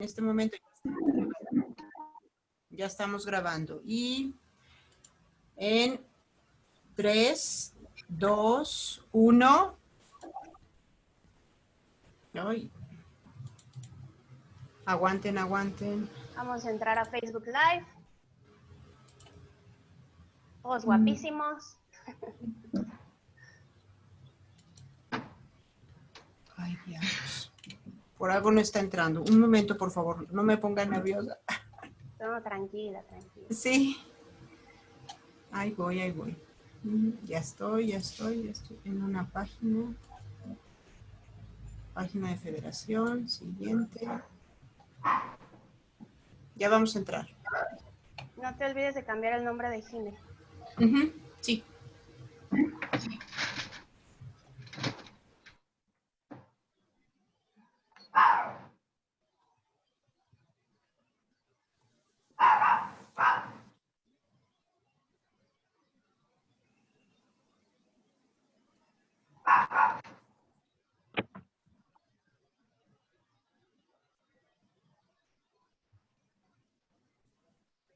En este momento ya estamos grabando. Y en 3, 2, 1. Ay. Aguanten, aguanten. Vamos a entrar a Facebook Live. Todos guapísimos. Ay, Dios. Por algo no está entrando. Un momento, por favor. No me ponga nerviosa. No, tranquila, tranquila. Sí. Ahí voy, ahí voy. Mm, Ya estoy, ya estoy, ya estoy en una página. Página de federación, siguiente. Ya vamos a entrar. No te olvides de cambiar el nombre de Jime. Ujú, Sí.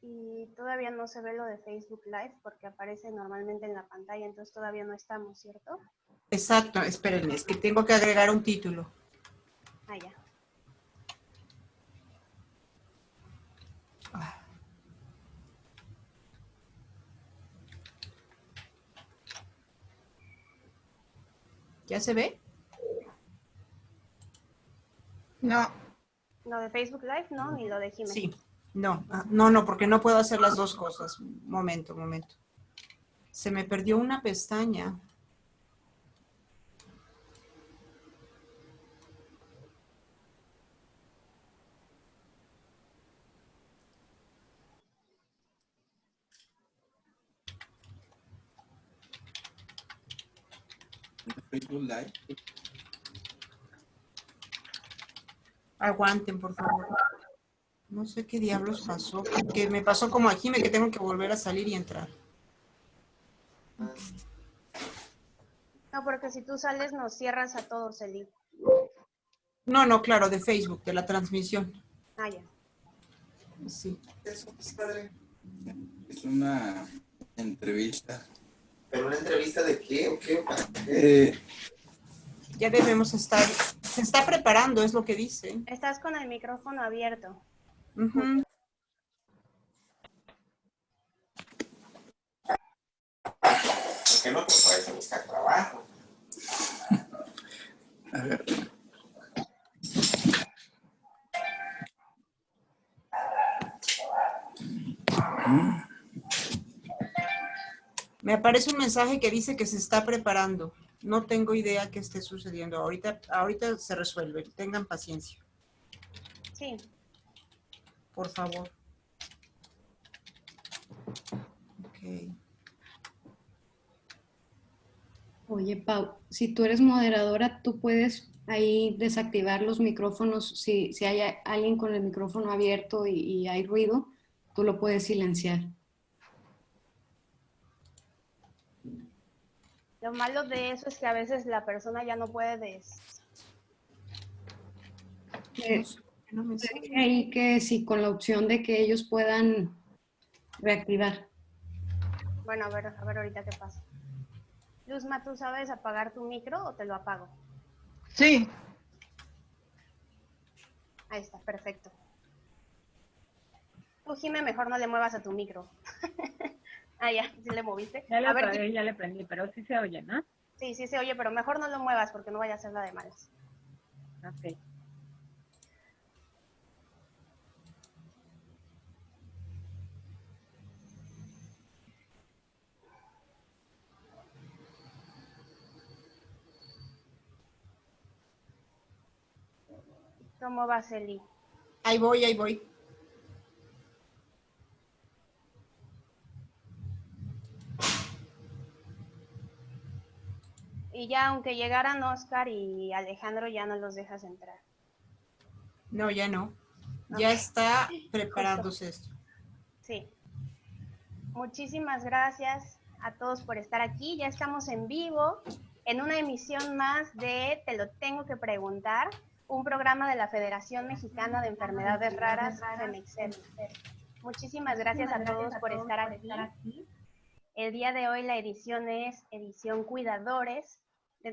Y todavía no se ve lo de Facebook Live porque aparece normalmente en la pantalla, entonces todavía no estamos, ¿cierto? Exacto, espérenme, es que tengo que agregar un título. Ah, ya. ¿Ya se ve? No, Lo de Facebook Live, no, ni lo de Jime. Sí. No, ah, no, no, porque no puedo hacer las dos cosas. Momento, momento. Se me perdió una pestaña. Facebook Live. Aguanten, por favor. No sé qué diablos pasó. Que me pasó como a Jime que tengo que volver a salir y entrar. No, porque si tú sales nos cierras a todos el link. No, no, claro, de Facebook, de la transmisión. Ah, ya. Sí. Es una entrevista. ¿Pero una entrevista de qué o qué? ¿Para qué? Eh, Ya debemos estar. Se está preparando, es lo que dice. Estás con el micrófono abierto. Ujú. ¿Por qué no te puedes a buscar trabajo? a ver, Me aparece un mensaje que dice que se está preparando. No tengo idea qué esté sucediendo. Ahorita, ahorita se resuelve. Tengan paciencia, Sí. Por favor. Ok. Oye, Pau, si tú eres moderadora, tú puedes ahí desactivar los micrófonos. Si, si hay alguien con el micrófono abierto y, y hay ruido, tú lo puedes silenciar. Lo malo de eso es que a veces la persona ya no puede des... No me ahí que si con la opción de que ellos puedan reactivar. Bueno, a ver, a ver ahorita qué pasa. Luzma, ¿tú sabes apagar tu micro o te lo apago? sí, Ahí está, perfecto. Tú, Jime, mejor no le muevas a tu micro. ah, ya, sí le moviste. Ya le a ver, apagué, ya le prendí, pero sí se oye, ¿no? sí, sí se oye, pero mejor no lo muevas porque no vaya a ser la de malas. Ok. ¿Cómo vas, Eli? Ahí voy, ahí voy. Y ya, aunque llegaran Oscar y Alejandro, ya no los dejas entrar. No, ya no. Ya está preparándose esto. Sí. Muchísimas gracias a todos por estar aquí. Ya estamos en vivo en una emisión más de Te lo tengo que preguntar, un programa de la Federación Mexicana de Enfermedades Raras, FEMEXER. Muchísimas gracias a todos por estar aquí. El día de hoy la edición es edición Cuidadores.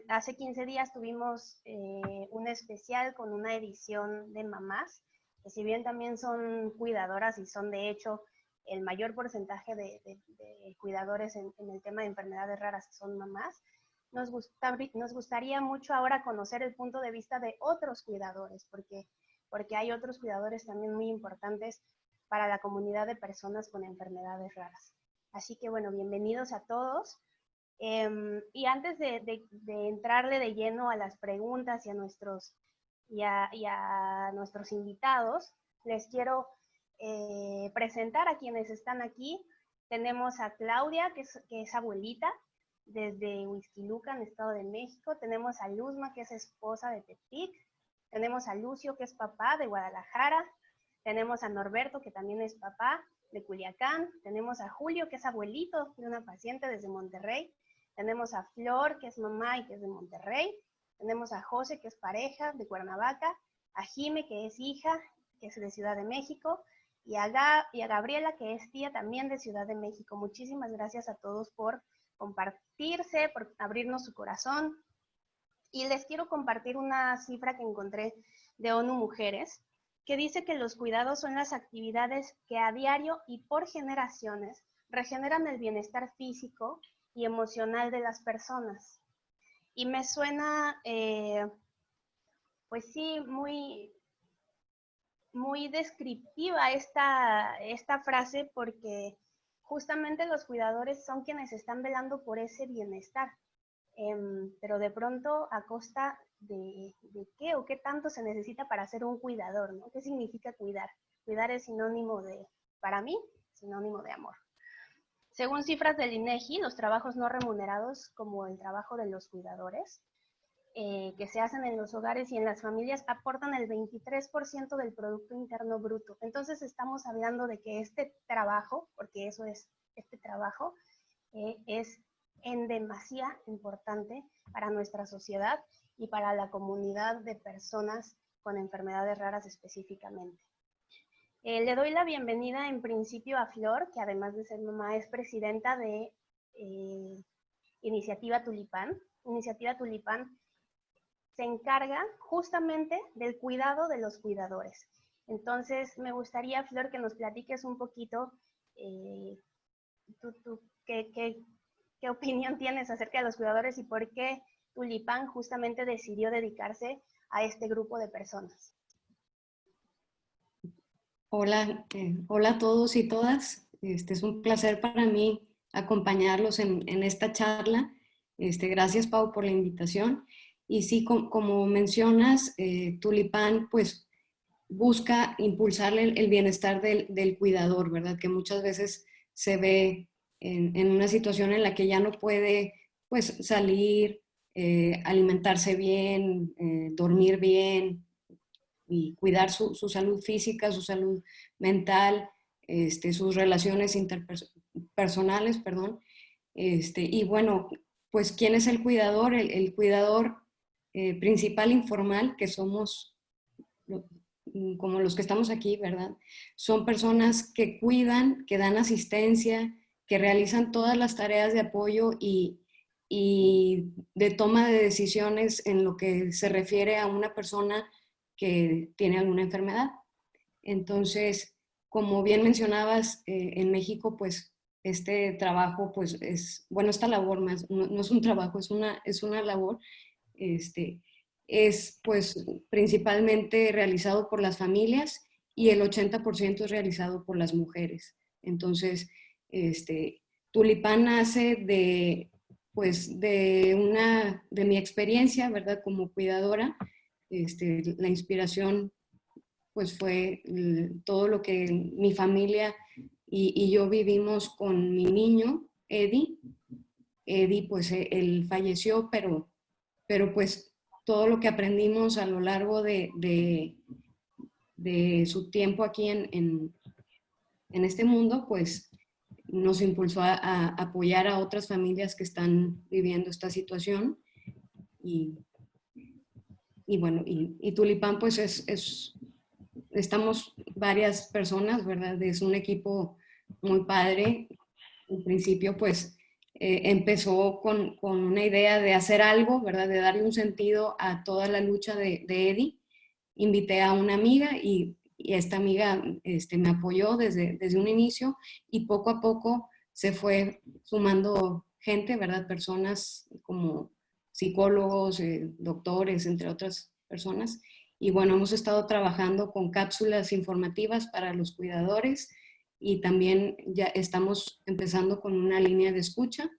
Hace 15 días tuvimos eh, un especial con una edición de mamás, que si bien también son cuidadoras y son de hecho el mayor porcentaje de, de- de cuidadores en, en el tema de enfermedades raras son mamás, nos, gusta- nos gustaría mucho ahora conocer el punto de vista de otros cuidadores, porque, porque hay otros cuidadores también muy importantes para la comunidad de personas con enfermedades raras. Así que bueno, bienvenidos a todos. Em, y antes de, de- entrarle de lleno a las preguntas y a nuestros, y a, y a nuestros invitados, les quiero eh, presentar a quienes están aquí. Tenemos a Claudia, que es abuelita, desde Huizquilucan, Estado de México. Tenemos a Luzma, que es esposa de Tepic. Tenemos a Lucio, que es papá de Guadalajara. Tenemos a Norberto, que también es papá de Culiacán. Tenemos a Julio, que es abuelito de una paciente desde Monterrey. Tenemos a Flor, que es mamá y que es de Monterrey. Tenemos a José, que es pareja de Cuernavaca. A Jime, que es hija, que es de Ciudad de México. Y a, Ga- y a Gabriela, que es tía también de Ciudad de México. Muchísimas gracias a todos por compartirse, por abrirnos su corazón. Y les quiero compartir una cifra que encontré de ONU Mujeres, que dice que los cuidados son las actividades que a diario y por generaciones regeneran el bienestar físico y emocional de las personas. Y me suena, eh, pues sí, muy, muy descriptiva esta, esta frase porque justamente los cuidadores son quienes están velando por ese bienestar. Em, pero de pronto a costa de, de qué o qué tanto se necesita para ser un cuidador, ¿no? ¿Qué significa cuidar? Cuidar es sinónimo de, para mí, sinónimo de amor. Según cifras del INEGI, los trabajos no remunerados, como el trabajo de los cuidadores, eh, que se hacen en los hogares y en las familias, aportan el 23% del Producto Interno Bruto. Entonces estamos hablando de que este trabajo, porque eso es este trabajo, eh, es en demasía importante para nuestra sociedad y para la comunidad de personas con enfermedades raras específicamente. Eh, le doy la bienvenida en principio a Flor, que además de ser mamá es presidenta de eh, Iniciativa Tulipán. Iniciativa Tulipán se encarga justamente del cuidado de los cuidadores. Entonces, me gustaría, Flor, que nos platiques un poquito eh, qué, opinión tienes acerca de los cuidadores y por qué Tulipán justamente decidió dedicarse a este grupo de personas. Hola, eh, hola a todos y todas. Este es un placer para mí acompañarlos en, en esta charla. Este, gracias, Pau, por la invitación. Y sí, com- como mencionas, eh, Tulipán, pues busca impulsarle el, bienestar del, del cuidador, ¿verdad? Que muchas veces se ve en, en una situación en la que ya no puede, pues, salir, eh, alimentarse bien, eh, dormir bien, y cuidar su, su salud física, su salud mental, este, sus relaciones interpersonales, perdón. Este, y bueno, pues ¿quién es el cuidador? El cuidador eh, principal informal, que somos mm, como los que estamos aquí, ¿verdad? Son personas que cuidan, que dan asistencia, que realizan todas las tareas de apoyo y, y de toma de decisiones en lo que se refiere a una persona que tiene alguna enfermedad. Entonces, como bien mencionabas, eh, en México, pues este trabajo, pues es, bueno, esta labor más, no, no es un trabajo, es una, es una labor, este, es pues principalmente realizado por las familias y el 80% es realizado por las mujeres. Entonces, este, Tulipán nace de, pues, de una, de mi experiencia, ¿verdad? Como cuidadora, este, la inspiración pues fue todo lo que mi familia y, y yo vivimos con mi niño, Eddie. Eddie pues él falleció, pero, pero pues todo lo que aprendimos a lo largo de, de, su tiempo aquí en, en, este mundo, pues nos impulsó a, a apoyar a otras familias que están viviendo esta situación y y bueno, y, y Tulipán pues es, es, estamos varias personas, ¿verdad? Es un equipo muy padre. En principio pues eh, empezó con, con, una idea de hacer algo, ¿verdad? De darle un sentido a toda la lucha de, de Eddie. Invité a una amiga y, y esta amiga este, me apoyó desde, desde un inicio y poco a poco se fue sumando gente, ¿verdad? Personas como psicólogos, eh, doctores, entre otras personas. Y bueno, hemos estado trabajando con cápsulas informativas para los cuidadores y también ya estamos empezando con una línea de escucha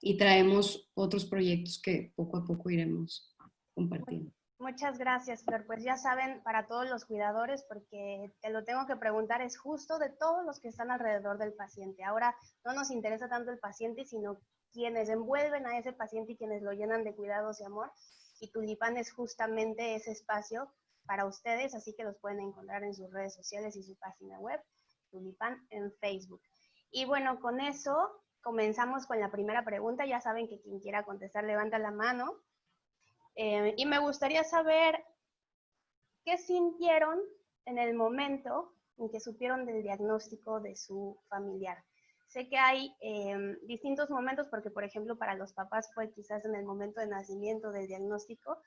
y traemos otros proyectos que poco a poco iremos compartiendo. Muchas gracias, Flor. Pues ya saben, para todos los cuidadores, porque te lo tengo que preguntar, es justo de todos los que están alrededor del paciente. Ahora no nos interesa tanto el paciente, sino quienes envuelven a ese paciente y quienes lo llenan de cuidados y amor. Y Tulipán es justamente ese espacio para ustedes, así que los pueden encontrar en sus redes sociales y su página web, Tulipán en Facebook. Y bueno, con eso comenzamos con la primera pregunta. Ya saben que quien quiera contestar levanta la mano. Eh, y me gustaría saber qué sintieron en el momento en que supieron del diagnóstico de su familiar. Sé que hay eh, distintos momentos, porque por ejemplo para los papás fue quizás en el momento de nacimiento del diagnóstico,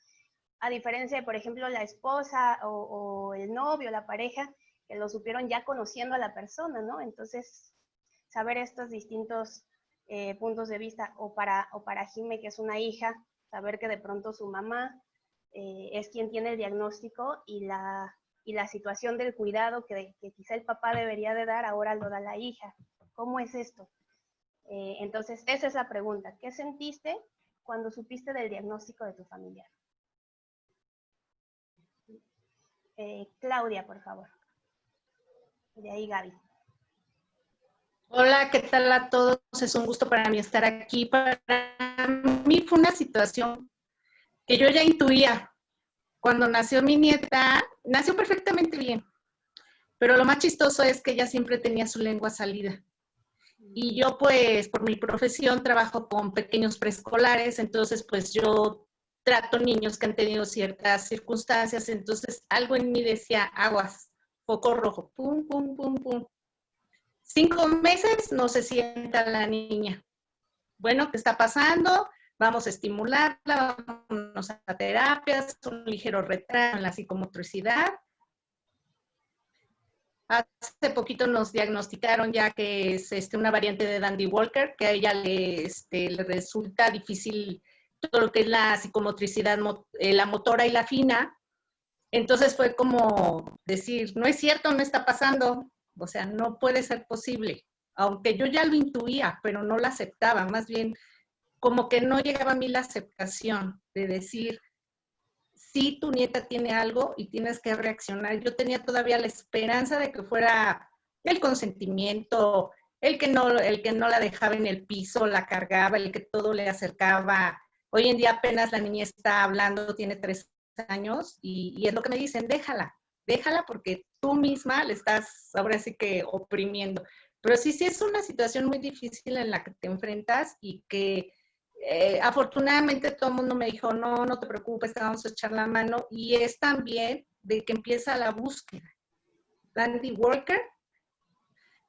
a diferencia de por ejemplo la esposa o, o el novio, la pareja, que lo supieron ya conociendo a la persona, ¿no? Entonces, saber estos distintos eh, puntos de vista, o para, o para Jime, que es una hija, saber que de pronto su mamá eh, es quien tiene el diagnóstico y la, y la situación del cuidado que, que, quizá el papá debería de dar, ahora lo da la hija. ¿Cómo es esto? Eh, entonces, esa es la pregunta. ¿Qué sentiste cuando supiste del diagnóstico de tu familiar? Claudia, por favor. De ahí Gaby. Hola, ¿qué tal a todos? Es un gusto para mí estar aquí. Para mí fue una situación que yo ya intuía. Cuando nació mi nieta, nació perfectamente bien. Pero lo más chistoso es que ella siempre tenía su lengua salida. Y yo pues por mi profesión trabajo con pequeños preescolares, entonces pues yo trato niños que han tenido ciertas circunstancias, entonces algo en mí decía aguas, foco rojo, pum, pum, pum, pum. Cinco meses no se sienta la niña. Bueno, ¿qué está pasando? Vamos a estimularla, vamos a terapias, un ligero retraso en la psicomotricidad. Hace poquito nos diagnosticaron ya que es este, una variante de Dandy Walker, que a ella le, este, resulta difícil todo lo que es la psicomotricidad, eh, la motora y la fina. Entonces fue como decir, no es cierto, no está pasando, o sea, no puede ser posible. Aunque yo ya lo intuía, pero no la aceptaba, más bien como que no llegaba a mí la aceptación de decir, sí, tu nieta tiene algo y tienes que reaccionar. Yo tenía todavía la esperanza de que fuera el consentimiento, el que no, el que no la dejaba en el piso, la cargaba, el que todo le acercaba. Hoy en día apenas la niña está hablando, tiene tres años y, es lo que me dicen, déjala, déjala porque tú misma le estás ahora sí que oprimiendo. Pero sí, sí es una situación muy difícil en la que te enfrentas y que eh, afortunadamente todo el mundo me dijo, no, no te preocupes, te vamos a echar la mano. Y es también de que empieza la búsqueda. Dandy Worker,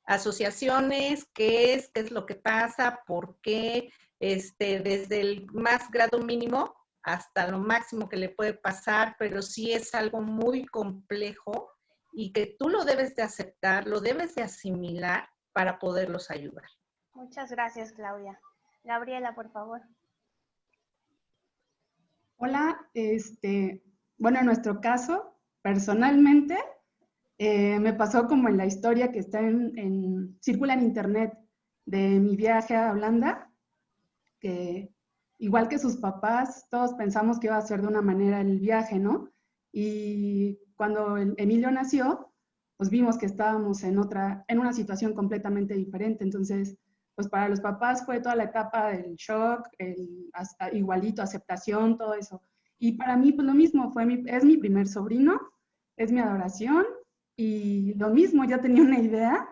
asociaciones, qué es, qué es lo que pasa, por qué, este, desde el más grado mínimo hasta lo máximo que le puede pasar, pero sí es algo muy complejo y que tú lo debes de aceptar, lo debes de asimilar para poderlos ayudar. Muchas gracias, Claudia. Gabriela, por favor. Hola, este, bueno, en nuestro caso, personalmente, eh, me pasó como en la historia que está en, en, circula en internet de mi viaje a Holanda, que igual que sus papás, todos pensamos que iba a ser de una manera el viaje, ¿no? Y cuando Emilio nació, pues vimos que estábamos en otra, en una situación completamente diferente. Entonces, pues para los papás fue toda la etapa del shock, el hasta igualito, aceptación, todo eso. Y para mí, pues lo mismo, fue mi, es mi primer sobrino, es mi adoración, y lo mismo, ya tenía una idea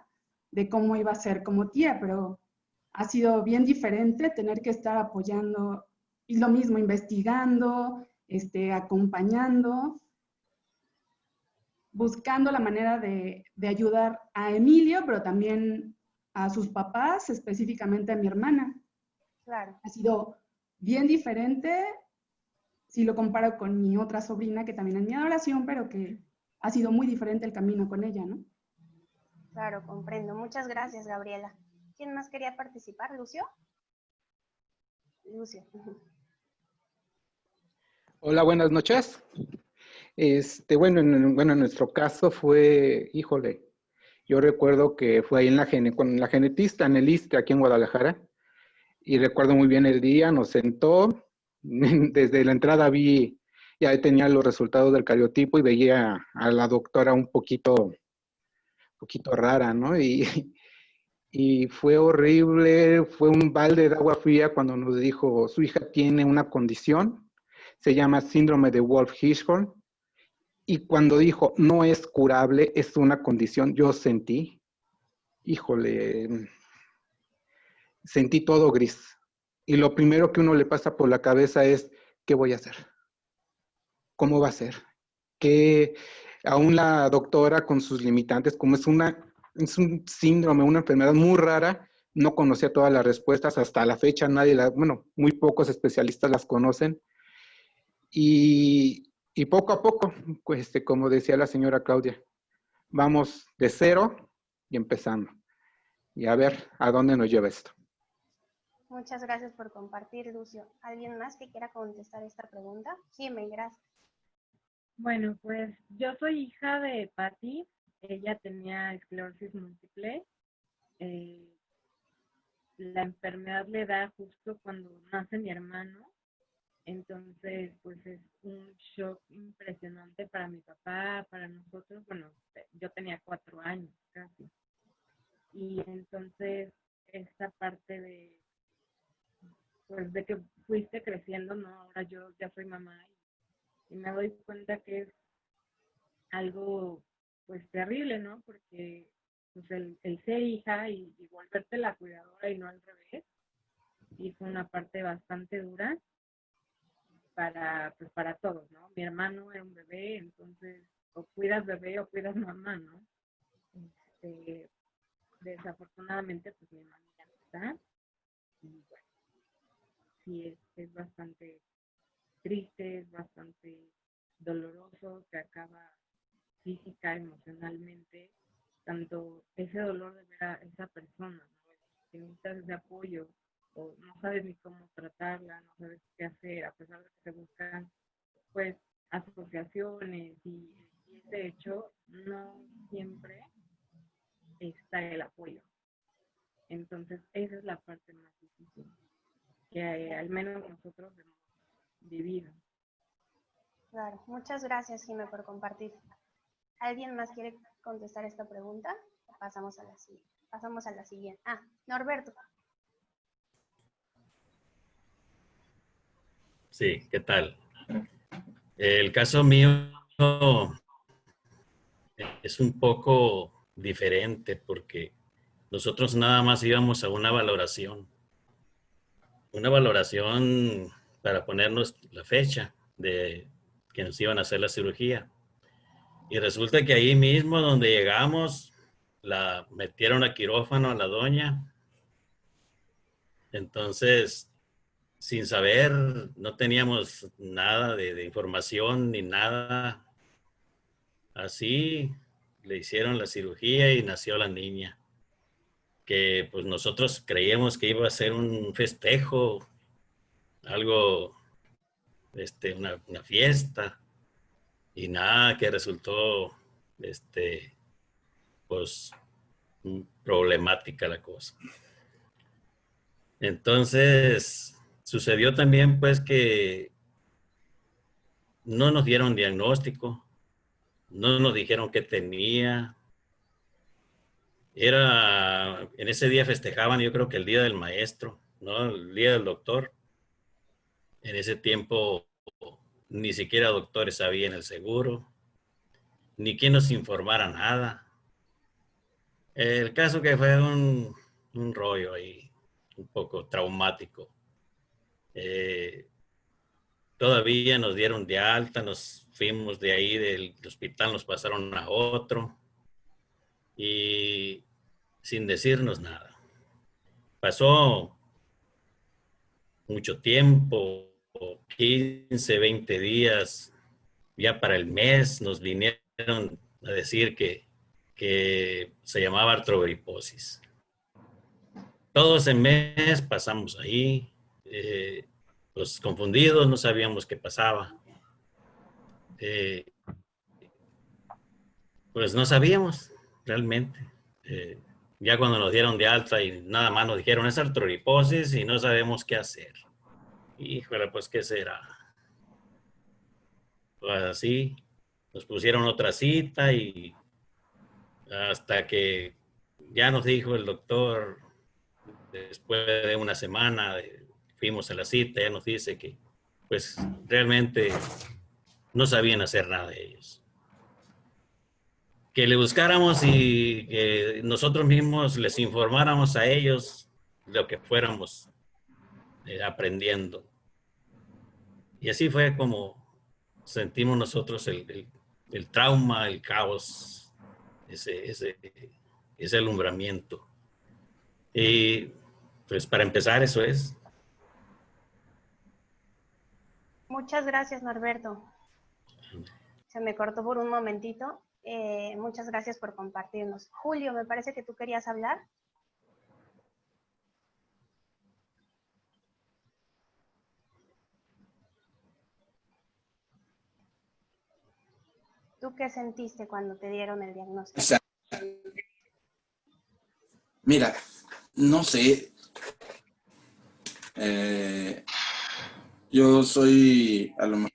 de cómo iba a ser como tía, pero ha sido bien diferente tener que estar apoyando y lo mismo, investigando, este, acompañando, buscando la manera de, de ayudar a Emilio, pero también a sus papás, específicamente a mi hermana. Claro. Ha sido bien diferente si lo comparo con mi otra sobrina, que también es mi adoración, pero que ha sido muy diferente el camino con ella, ¿no? Claro, comprendo. Muchas gracias, Gabriela. ¿Quién más quería participar? ¿Lucio? Lucio. Hola, buenas noches. Este, bueno, en, bueno, en nuestro caso fue, híjole, yo recuerdo que fue ahí en la, con la genetista, en el ISTE, aquí en Guadalajara, y recuerdo muy bien el día, nos sentó, desde la entrada vi, ya tenía los resultados del cariotipo y veía a la doctora un poquito, poquito rara, ¿no? Y, y fue horrible, fue un balde de agua fría cuando nos dijo, su hija tiene una condición, se llama síndrome de Wolf-Hirschhorn, y cuando dijo, no es curable, es una condición, yo sentí, híjole, sentí todo gris. Y lo primero que uno le pasa por la cabeza es, ¿qué voy a hacer? ¿Cómo va a ser? Que aún la doctora con sus limitantes, como es, una, es un síndrome, una enfermedad muy rara, no conocía todas las respuestas. Hasta la fecha nadie, la, bueno, muy pocos especialistas las conocen. Y, y poco a poco, pues, este, como decía la señora Claudia, vamos de cero y empezando. Y a ver a dónde nos lleva esto. Muchas gracias por compartir, Lucio. ¿Alguien más que quiera contestar esta pregunta? Sí, me gracias. Bueno, pues yo soy hija de Patty. Ella tenía esclerosis múltiple. Eh, la enfermedad le da justo cuando nace mi hermano. Entonces, pues es un shock impresionante para mi papá, para nosotros. Bueno, yo tenía cuatro años casi. Y entonces, esta parte de, pues de que fuiste creciendo, ¿no? Ahora yo ya soy mamá y, y me doy cuenta que es algo, pues terrible, ¿no? Porque pues el, ser hija y, volverte la cuidadora y no al revés, y fue una parte bastante dura para, pues para todos, ¿no? Mi hermano era un bebé, entonces o cuidas bebé o cuidas mamá, ¿no? Este, desafortunadamente, pues mi mamá no está. Y bueno, sí, es, es bastante triste, es bastante doloroso, que acaba física, emocionalmente, tanto ese dolor de ver a esa persona, que necesitas ese apoyo, o no sabes ni cómo tratarla, no sabes qué hacer, a pesar de que se buscan pues asociaciones y, y de hecho no siempre está el apoyo. Entonces esa es la parte más difícil que eh, al menos nosotros hemos vivido. Claro, muchas gracias Jimé por compartir. ¿Alguien más quiere contestar esta pregunta? Pasamos a la, pasamos a la siguiente. Ah, Norberto. Sí, ¿qué tal? El caso mío es un poco diferente porque nosotros nada más íbamos a una valoración. Una valoración para ponernos la fecha de que nos iban a hacer la cirugía. Y resulta que ahí mismo donde llegamos, la metieron a quirófano a la doña. Entonces, sin saber, no teníamos nada de, información ni nada. Así le hicieron la cirugía y nació la niña. Que pues nosotros creíamos que iba a ser un festejo, algo, este, una, una fiesta. Y nada, que resultó, este, pues, problemática la cosa. Entonces, Sucedió también pues que no nos dieron diagnóstico, no nos dijeron qué tenía. Era, en ese día festejaban yo creo que el día del maestro, ¿no? El día del doctor. En ese tiempo ni siquiera doctores sabían el seguro, ni quien nos informara nada. El caso que fue un, un rollo ahí, un poco traumático. Eh, todavía nos dieron de alta, nos fuimos de ahí del hospital, nos pasaron a otro y sin decirnos nada. Pasó mucho tiempo, 15, 20 días, ya para el mes nos vinieron a decir que, que se llamaba artrogriposis. Todo ese mes pasamos ahí, eh, pues confundidos, no sabíamos qué pasaba. Eh, pues no sabíamos realmente. Eh, ya cuando nos dieron de alta y nada más nos dijeron es artrogriposis y no sabemos qué hacer. Híjole, pues qué será. Pues así, nos pusieron otra cita y hasta que ya nos dijo el doctor, después de una semana, fuimos a la cita, ya nos dice que pues realmente no sabían hacer nada de ellos. Que le buscáramos y que nosotros mismos les informáramos a ellos lo que fuéramos eh, aprendiendo. Y así fue como sentimos nosotros el, el, trauma, el caos, ese, ese, ese alumbramiento. Y pues para empezar eso es. Muchas gracias, Norberto. Se me cortó por un momentito. Eh, muchas gracias por compartirnos. Julio, me parece que tú querías hablar. ¿Tú qué sentiste cuando te dieron el diagnóstico? mira, no sé. Eh, yo soy, a lo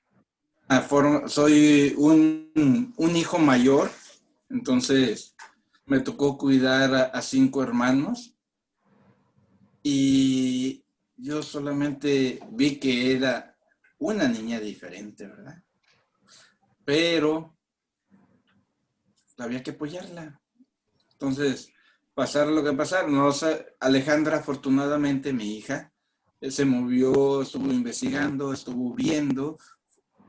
mejor, soy un, hijo mayor, entonces me tocó cuidar a, cinco hermanos y yo solamente vi que era una niña diferente, ¿verdad? Pero había que apoyarla. Entonces, pasar lo que pasar. No, Alejandra, afortunadamente, mi hija, se movió, estuvo investigando, estuvo viendo,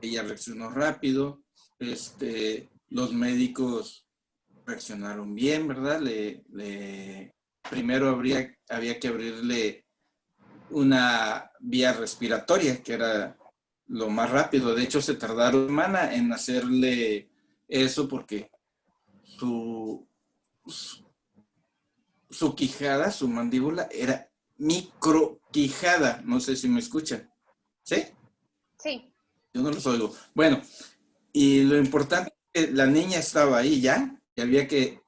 ella reaccionó rápido, este, los médicos reaccionaron bien, ¿verdad? Le, primero habría, había que abrirle una vía respiratoria, que era lo más rápido. De hecho, se tardaron semana en hacerle eso porque su, su quijada, su mandíbula, era microquijada. No sé si me escuchan. ¿Sí? Sí. Yo no los oigo. Bueno, y lo importante es que la niña estaba ahí ya y había que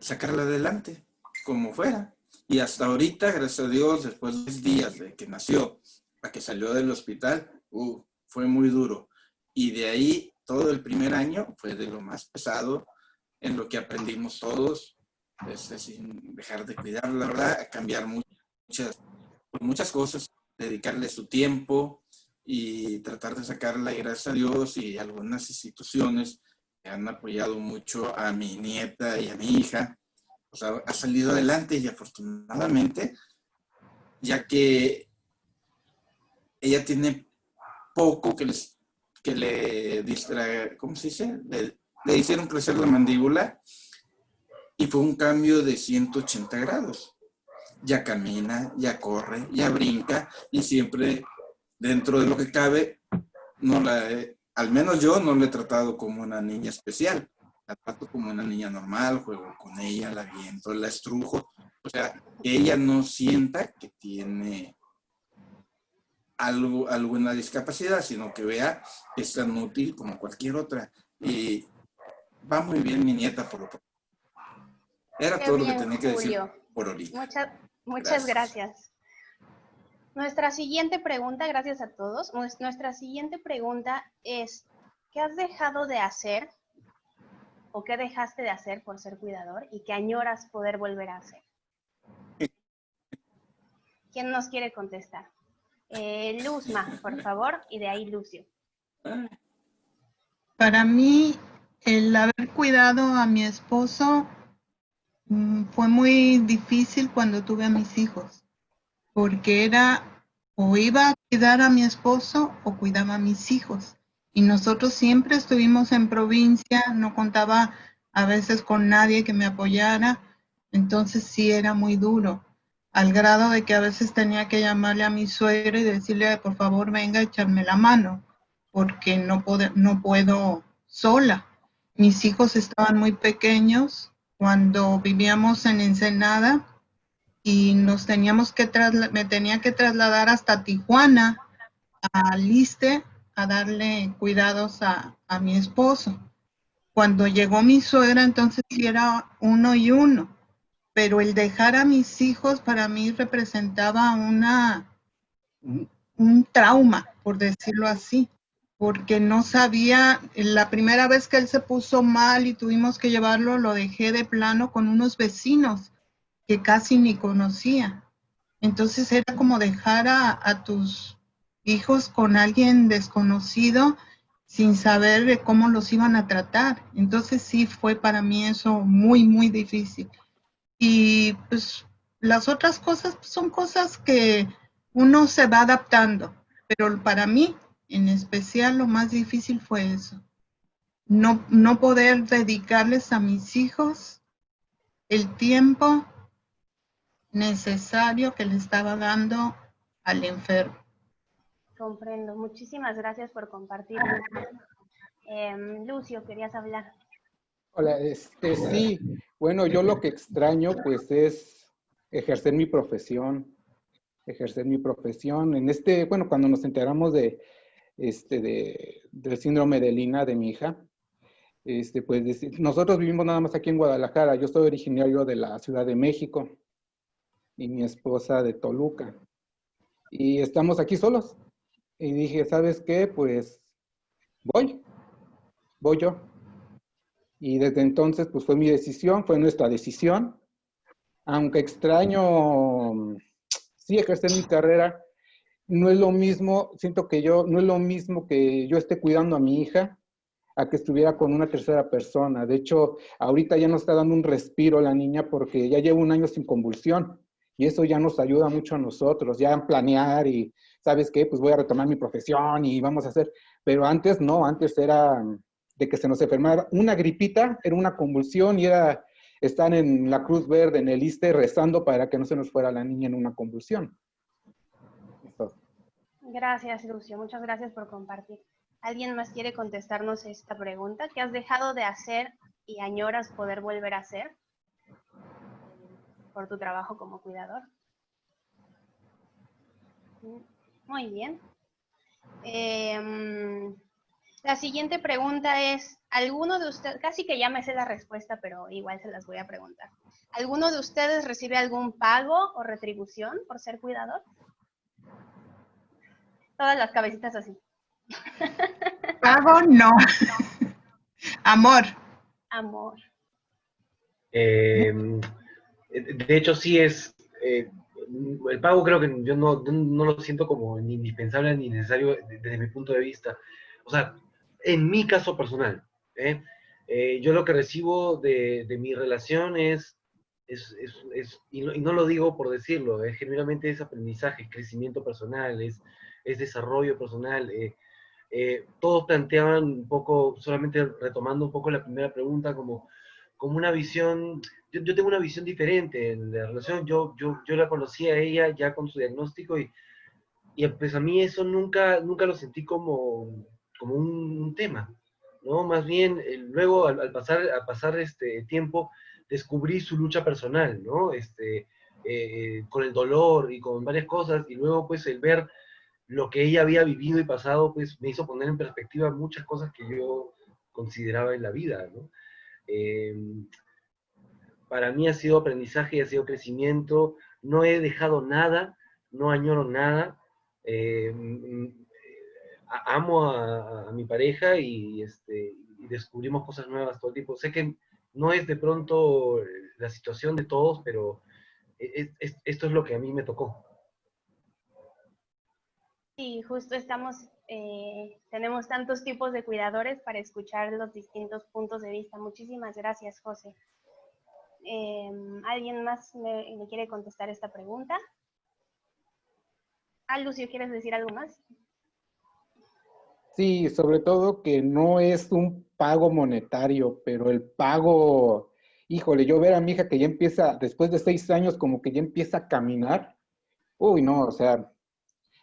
sacarla adelante, como fuera. Y hasta ahorita, gracias a Dios, después de 10 días de que nació, a que salió del hospital, uh, fue muy duro. Y de ahí, todo el primer año fue de lo más pesado en lo que aprendimos todos, este, sin dejar de cuidar, la verdad, cambiar muchas, muchas cosas, dedicarle su tiempo y tratar de sacarla, y gracias a Dios y algunas instituciones que han apoyado mucho a mi nieta y a mi hija. O sea, ha salido adelante y afortunadamente, ya que ella tiene poco que, les, que le distrae, ¿cómo se dice? Le, le hicieron crecer la mandíbula y fue un cambio de 180 grados ya camina, ya corre, ya brinca y siempre dentro de lo que cabe, no la al menos yo no la he tratado como una niña especial. La trato como una niña normal, juego con ella, la viento, la estrujo. O sea, que ella no sienta que tiene algo, alguna discapacidad, sino que vea que es tan útil como cualquier otra. Y va muy bien mi nieta por lo Era todo lo que tenía que decir por ahorita. Muchas gracias. Nuestra siguiente pregunta, gracias a todos, nuestra siguiente pregunta es, ¿qué has dejado de hacer o qué dejaste de hacer por ser cuidador y qué añoras poder volver a hacer? ¿Quién nos quiere contestar? Eh, Luzma, por favor, y de ahí Lucio. Para mí, el haber cuidado a mi esposo Mm, fue muy difícil cuando tuve a mis hijos, porque era o iba a cuidar a mi esposo o cuidaba a mis hijos. Y nosotros siempre estuvimos en provincia, no contaba a veces con nadie que me apoyara, entonces sí era muy duro, al grado de que a veces tenía que llamarle a mi suegra y decirle, por favor, venga a echarme la mano, porque no, no puedo sola. Mis hijos estaban muy pequeños cuando vivíamos en Ensenada y nos teníamos que me tenía que trasladar hasta Tijuana, a Liste, a darle cuidados a, a mi esposo. Cuando llegó mi suegra, entonces era uno y uno, pero el dejar a mis hijos para mí representaba una, un trauma, por decirlo así, porque no sabía, la primera vez que él se puso mal y tuvimos que llevarlo, lo dejé de plano con unos vecinos que casi ni conocía. Entonces era como dejar a, tus hijos con alguien desconocido sin saber cómo los iban a tratar. Entonces sí fue para mí eso muy, muy difícil. Y pues las otras cosas pues, son cosas que uno se va adaptando, pero para mí en especial lo más difícil fue eso. No, no poder dedicarles a mis hijos el tiempo necesario que le estaba dando al enfermo. Comprendo. Muchísimas gracias por compartir. Em, Lucio, querías hablar. Hola, este, sí. Bueno, yo lo que extraño pues es ejercer mi profesión, ejercer mi profesión. En este, bueno, cuando nos enteramos de, este, de, del síndrome de Lina de mi hija, este, pues nosotros vivimos nada más aquí en Guadalajara. Yo soy originario de la Ciudad de México y mi esposa de Toluca. Y estamos aquí solos. Y dije, ¿sabes qué? Pues voy, voy yo. Y desde entonces, pues fue mi decisión, fue nuestra decisión. Aunque extraño, sí, ejercer mi carrera, no es lo mismo, siento que yo, no es lo mismo que yo esté cuidando a mi hija a que estuviera con una tercera persona. De hecho, ahorita ya nos está dando un respiro la niña porque ya lleva un año sin convulsión y eso ya nos ayuda mucho a nosotros, ya en planear y, ¿sabes qué? Pues voy a retomar mi profesión y vamos a hacer, pero antes no, antes era de que se nos enfermara una gripita, era una convulsión y era estar en la Cruz Verde, en el ISTE, rezando para que no se nos fuera la niña en una convulsión. Gracias, Lucio. Muchas gracias por compartir. ¿Alguien más quiere contestarnos esta pregunta? ¿Qué has dejado de hacer y añoras poder volver a hacer? por tu trabajo como cuidador. Muy bien. Em, la siguiente pregunta es, ¿alguno de ustedes, casi que ya me sé la respuesta, pero igual se las voy a preguntar. ¿Alguno de ustedes recibe algún pago o retribución por ser cuidador? Todas las cabecitas así. Pago no. Amor. Amor. Eh, eh, de hecho, sí es, eh, el pago creo que yo no, no, lo siento como ni indispensable ni necesario desde mi punto de vista. O sea, en mi caso personal, ¿eh? yo lo que recibo de, de mi relación es, es, es, y, no, lo digo por decirlo, es genuinamente es aprendizaje, crecimiento personal, es, es desarrollo personal. todos planteaban un poco, solamente retomando un poco la primera pregunta, como, como una visión yo, yo, tengo una visión diferente en la relación. Yo, yo, yo la conocí a ella ya con su diagnóstico y, y pues a mí eso nunca, nunca lo sentí como, como un, tema, ¿no? Más bien, eh, luego al, pasar, al pasar este tiempo, descubrí su lucha personal, ¿no? Este, eh, con el dolor y con varias cosas, y luego pues el ver lo que ella había vivido y pasado, pues me hizo poner en perspectiva muchas cosas que yo consideraba en la vida, ¿no? Eh, para mí ha sido aprendizaje y ha sido crecimiento. No he dejado nada, no añoro nada. Eh, amo a, mi pareja y, este, descubrimos cosas nuevas todo el tiempo. Sé que no es de pronto la situación de todos, pero e, e, esto es lo que a mí me tocó. Sí, justo estamos, eh, tenemos tantos tipos de cuidadores para escuchar los distintos puntos de vista. Muchísimas gracias, José. Em, ¿Alguien más me, quiere contestar esta pregunta? Ah, Lucio, ¿quieres decir algo más? Sí, sobre todo que no es un pago monetario, pero el pago, híjole, yo ver a mi hija que ya empieza, después de seis años, como que ya empieza a caminar, uy, no, o sea,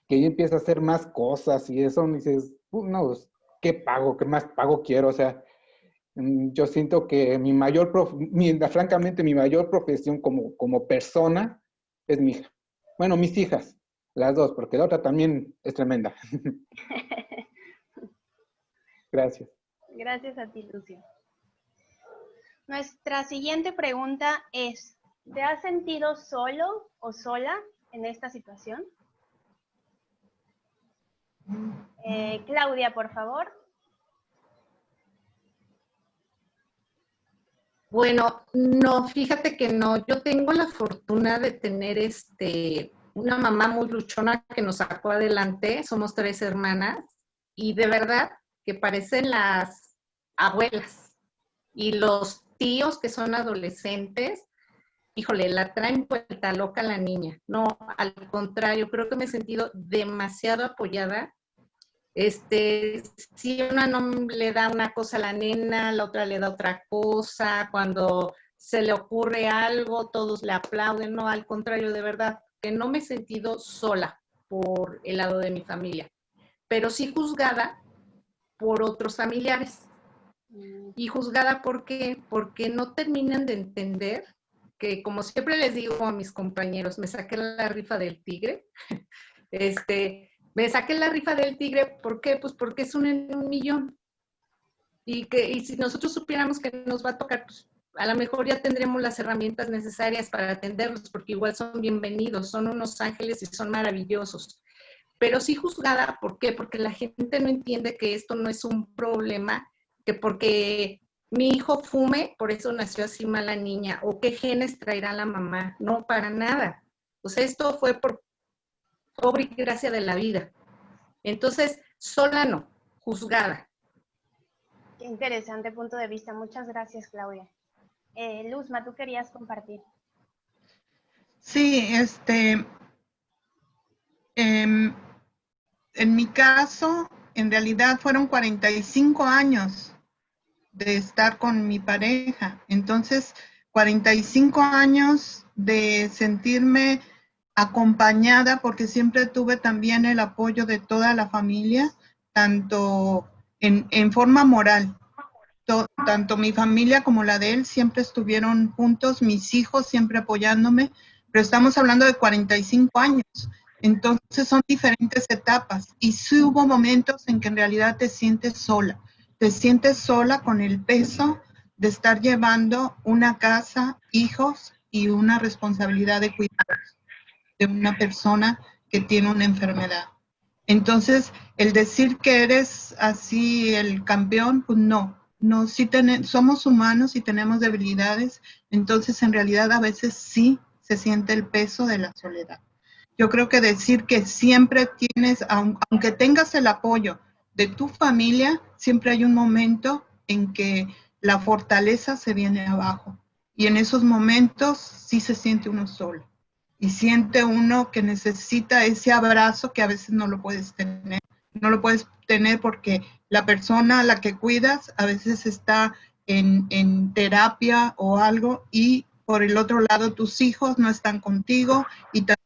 que ya empieza a hacer más cosas y eso, me dices, no, pues, ¿qué pago? ¿Qué más pago quiero? O sea, mm, yo siento que mi mayor, francamente, mi mayor profesión como, como persona es mi hija. Bueno, mis hijas, las dos, porque la otra también es tremenda. Gracias. Gracias a ti, Lucio. Nuestra siguiente pregunta es, ¿te has sentido solo o sola en esta situación? Eh, Claudia, por favor. Bueno, no, fíjate que no. Yo tengo la fortuna de tener este, una mamá muy luchona que nos sacó adelante. Somos tres hermanas y de verdad que parecen las abuelas y los tíos que son adolescentes, híjole, la traen vuelta loca la niña. No, al contrario, creo que me he sentido demasiado apoyada. Este, si una no le da una cosa a la nena, la otra le da otra cosa, cuando se le ocurre algo, todos le aplauden, no, al contrario, de verdad, que no me he sentido sola por el lado de mi familia, pero sí juzgada por otros familiares. Mm. Y juzgada ¿por qué? Porque no terminan de entender que, como siempre les digo a mis compañeros, me saqué la rifa del tigre. Este, me saqué la rifa del tigre, ¿por qué? Pues porque es un en un millón. Y que y si nosotros supiéramos que nos va a tocar, pues a lo mejor ya tendremos las herramientas necesarias para atenderlos, porque igual son bienvenidos, son unos ángeles y son maravillosos pero sí juzgada, ¿por qué? Porque la gente no entiende que esto no es un problema, que porque mi hijo fume, por eso nació así mala niña, o qué genes traerá la mamá, no, para nada. Sea, esto fue por obra y gracia de la vida. Entonces, sola no, juzgada. Qué interesante punto de vista. Muchas gracias, Claudia. Eh, Luzma, tú querías compartir. Sí, este, eh, en mi caso, en realidad fueron 45 años de estar con mi pareja. Entonces, 45 años de sentirme acompañada porque siempre tuve también el apoyo de toda la familia, tanto en, forma moral. tanto mi familia como la de él siempre estuvieron juntos, mis hijos siempre apoyándome, pero estamos hablando de 45 años. Entonces son diferentes etapas y sí hubo momentos en que en realidad te sientes sola, te sientes sola con el peso de estar llevando una casa, hijos y una responsabilidad de cuidados de una persona que tiene una enfermedad. Entonces, el decir que eres así el campeón, pues no, no, sí somos humanos y tenemos debilidades, entonces en realidad a veces sí se siente el peso de la soledad. Yo creo que decir que siempre tienes, aunque tengas el apoyo de tu familia, siempre hay un momento en que la fortaleza se viene abajo. Y en esos momentos sí se siente uno solo. Y siente uno que necesita ese abrazo que a veces no lo puedes tener. No lo puedes tener porque la persona a la que cuidas a veces está en, en terapia o algo y por el otro lado tus hijos no están contigo y también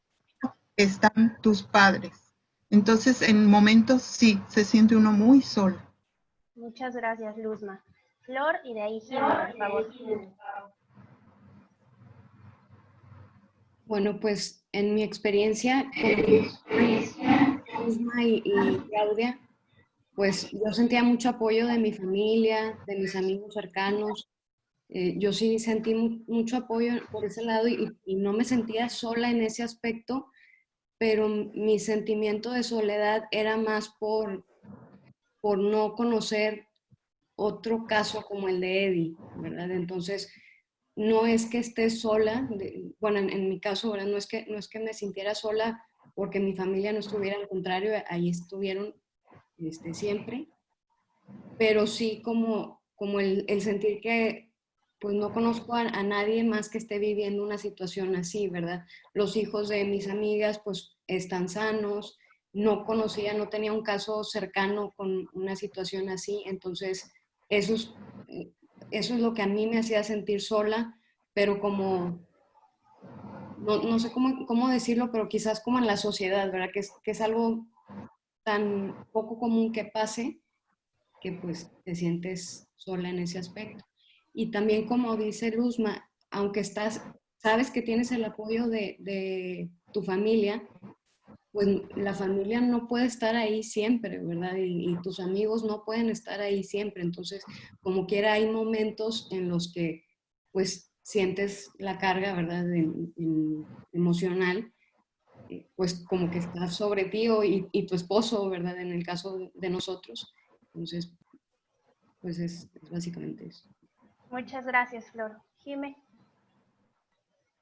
están tus padres. Entonces, en momentos sí, se siente uno muy solo. Muchas gracias, Luzma. Flor, y de ahí por favor. Bueno, pues en mi experiencia con Luzma y, y Claudia, pues yo sentía mucho apoyo de mi familia, de mis amigos cercanos. Eh, yo sí sentí mucho apoyo por ese lado y, y, no me sentía sola en ese aspecto pero mi sentimiento de soledad era más por, por no conocer otro caso como el de Eddie, ¿verdad? Entonces, no es que esté sola, bueno, en, mi caso, No es, que, no es que me sintiera sola porque mi familia no estuviera, al contrario, ahí estuvieron este, siempre, pero sí como, como el, sentir que pues no conozco a, nadie más que esté viviendo una situación así, ¿verdad? Los hijos de mis amigas pues están sanos, no conocía, no tenía un caso cercano con una situación así, entonces eso es, eso es lo que a mí me hacía sentir sola, pero como, no, no sé cómo, cómo, decirlo, pero quizás como en la sociedad, ¿verdad? Que es, que es algo tan poco común que pase que pues te sientes sola en ese aspecto. Y también como dice Luzma, aunque estás, sabes que tienes el apoyo de, de tu familia, pues la familia no puede estar ahí siempre, ¿verdad? Y, tus amigos no pueden estar ahí siempre. Entonces, como quiera, hay momentos en los que, pues, sientes la carga, ¿verdad? emocional, eh, pues como que está sobre ti y, y, tu esposo, ¿verdad? En el caso de nosotros. Entonces, pues es, es básicamente eso. Muchas gracias, Flor. Jime.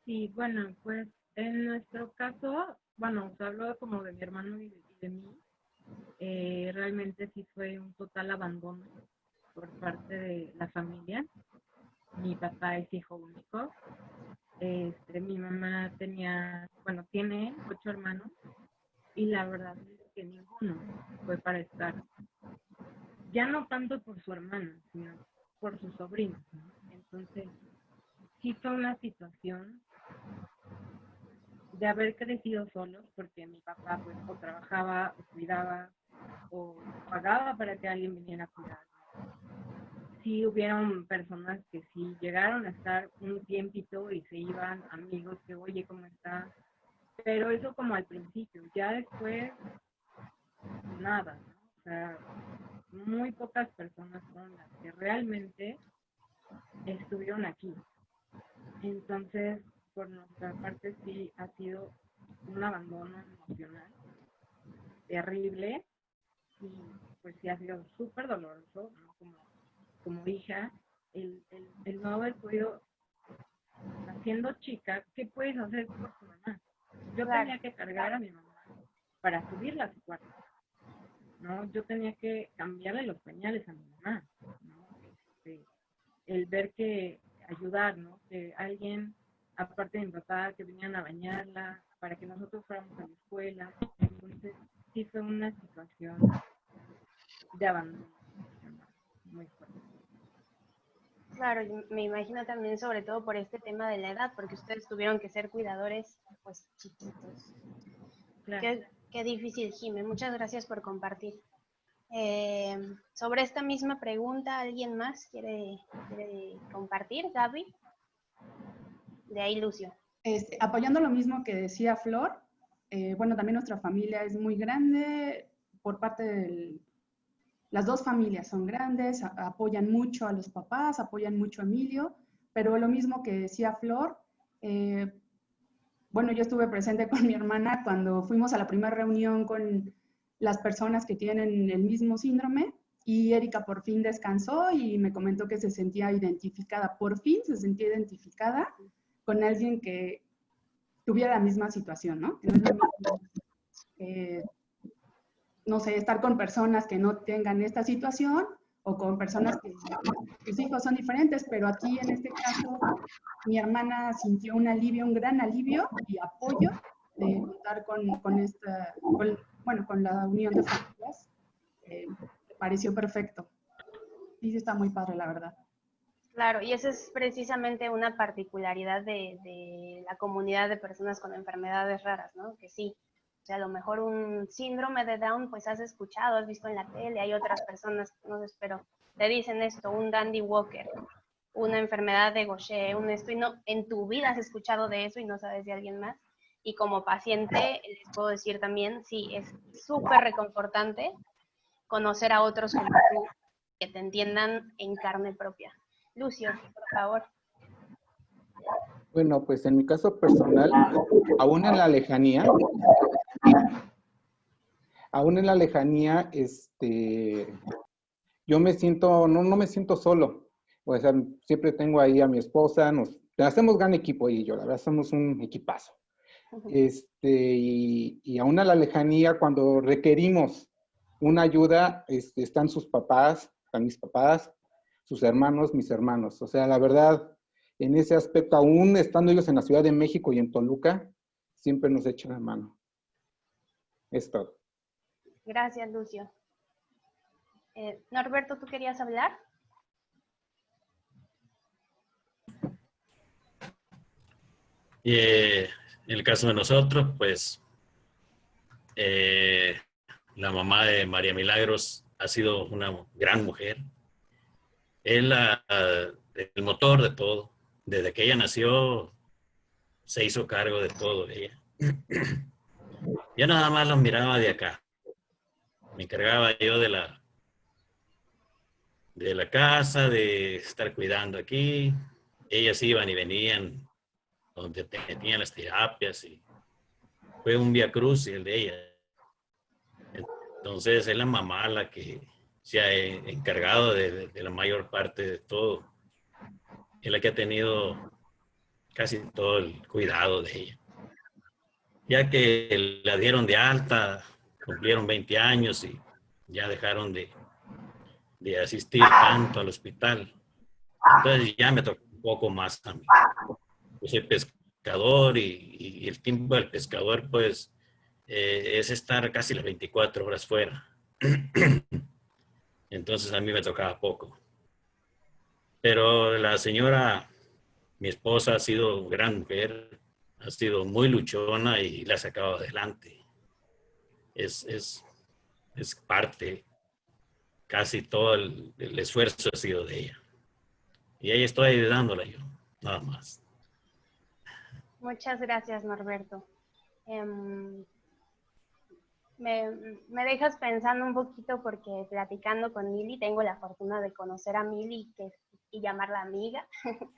Sí, bueno, pues en nuestro caso, bueno, se habló como de mi hermano y de, mí. Eh, realmente sí fue un total abandono por parte de la familia. Mi papá es hijo único. Este, mi mamá tenía, bueno, tiene ocho hermanos y la verdad es que ninguno fue para estar. Ya no tanto por su hermana, sino por su sobrino. Entonces, sí fue una situación de haber crecido solos, porque mi papá pues o trabajaba, o cuidaba, o pagaba para que alguien viniera a cuidar. Sí hubieron personas que sí llegaron a estar un tiempito y se iban amigos que, oye, ¿cómo está? Pero eso como al principio, ya después, nada, O sea, muy pocas personas son las que realmente estuvieron aquí. Entonces, por nuestra parte sí ha sido un abandono emocional terrible y pues sí ha sido súper doloroso, como, como hija, el, el, no haber podido, haciendo chica, ¿qué puedes hacer por tu mamá? Yo tenía que cargar a mi mamá para subirla a su cuarto, ¿no? Yo tenía que cambiarle los pañales a mi mamá, ¿no? Este, el ver que ayudar, ¿no? Que alguien aparte de mi papá, que venían a bañarla, para que nosotros fuéramos a la escuela. Entonces, sí fue una situación de abandono muy fuerte. Claro, me imagino también sobre todo por este tema de la edad, porque ustedes tuvieron que ser cuidadores pues chiquitos. Qué, qué, difícil, Jimé. Muchas gracias por compartir. Eh, sobre esta misma pregunta, ¿alguien más quiere, quiere compartir? Gaby de ahí, Lucio. Este, apoyando lo mismo que decía Flor, eh, bueno, también nuestra familia es muy grande por parte de las dos familias son grandes, apoyan mucho a los papás, apoyan mucho a Emilio, pero lo mismo que decía Flor, eh, bueno, yo estuve presente con mi hermana cuando fuimos a la primera reunión con las personas que tienen el mismo síndrome y Erika por fin descansó y me comentó que se sentía identificada, por fin se sentía identificada con alguien que tuviera la misma situación, ¿no? no sé, estar con personas que no tengan esta situación o con personas que sus hijos son diferentes, pero aquí en este caso mi hermana sintió un alivio, un gran alivio y apoyo de contar con, con esta, bueno, con la unión de familias. Eh, pareció perfecto. Y está muy padre, la verdad. Claro, y esa es precisamente una particularidad de, la comunidad de personas con enfermedades raras, ¿no? Que sí, o sea, a lo mejor un síndrome de Down, pues has escuchado, has visto en la tele, hay otras personas, no sé, pero te dicen esto, un Dandy Walker, una enfermedad de Gaucher, un esto, y no, en tu vida has escuchado de eso y no sabes de alguien más. Y como paciente, les puedo decir también, sí, es súper reconfortante conocer a otros como tú, que te entiendan en carne propia. Lucio, por favor. Bueno, pues en mi caso personal, aún en la lejanía, aún en la lejanía, este, yo me siento, no, no me siento solo. O sea, siempre tengo ahí a mi esposa, nos hacemos gran equipo y yo, la verdad, somos un equipazo. Este, y, y aún a la lejanía, cuando requerimos una ayuda, este, están sus papás, están mis papás, sus hermanos, mis hermanos. O sea, la verdad, en ese aspecto, aún estando ellos en la Ciudad de México y en Toluca, siempre nos echan la mano. Es todo. Gracias, Lucio. Eh, Norberto, ¿tú querías hablar? Eh, en el caso de nosotros, pues eh, la mamá de María Milagros ha sido una gran mujer. Es la, el motor de todo. Desde que ella nació, se hizo cargo de todo ella. Yo nada más los miraba de acá. Me encargaba yo de la, de la casa, de estar cuidando aquí. Ellas iban y venían donde tenían las terapias y fue un via cruz el de ella. Entonces es la mamá la que se ha encargado de, la mayor parte de todo. Es la que ha tenido casi todo el cuidado de ella. Ya que la dieron de alta, cumplieron 20 años y ya dejaron de, de asistir tanto al hospital. Entonces ya me tocó un poco más a mí. Yo soy pescador y, y el tiempo del pescador pues eh, es estar casi las 24 horas fuera. Entonces a mí me tocaba poco. Pero la señora, mi esposa, ha sido gran mujer, ha sido muy luchona y la ha sacado adelante. Es, es, es parte, casi todo el, esfuerzo ha sido de ella. Y ahí estoy ayudándola yo, nada más. Muchas gracias, Norberto. Um, me, me, dejas pensando un poquito porque platicando con Mili, tengo la fortuna de conocer a Mili que, y llamarla amiga.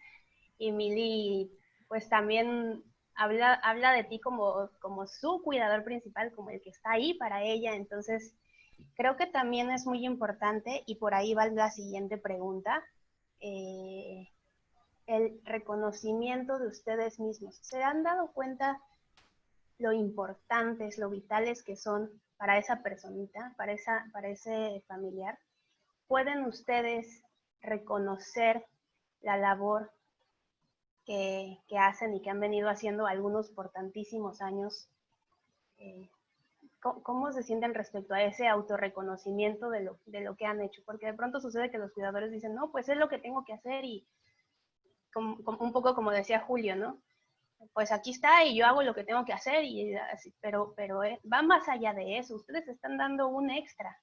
y Mili, pues también habla, habla de ti como, como su cuidador principal, como el que está ahí para ella. Entonces, creo que también es muy importante, y por ahí va la siguiente pregunta, eh, el reconocimiento de ustedes mismos. ¿Se han dado cuenta? Lo importantes, lo vitales que son para esa personita, para, esa, para ese familiar, pueden ustedes reconocer la labor que, que, hacen y que han venido haciendo algunos por tantísimos años. Eh, ¿cómo, se sienten respecto a ese autorreconocimiento de lo, de lo que han hecho? Porque de pronto sucede que los cuidadores dicen, no, pues es lo que tengo que hacer y un poco como decía Julio, ¿no? Pues aquí está y yo hago lo que tengo que hacer, y pero, pero eh, va más allá de eso, ustedes están dando un extra.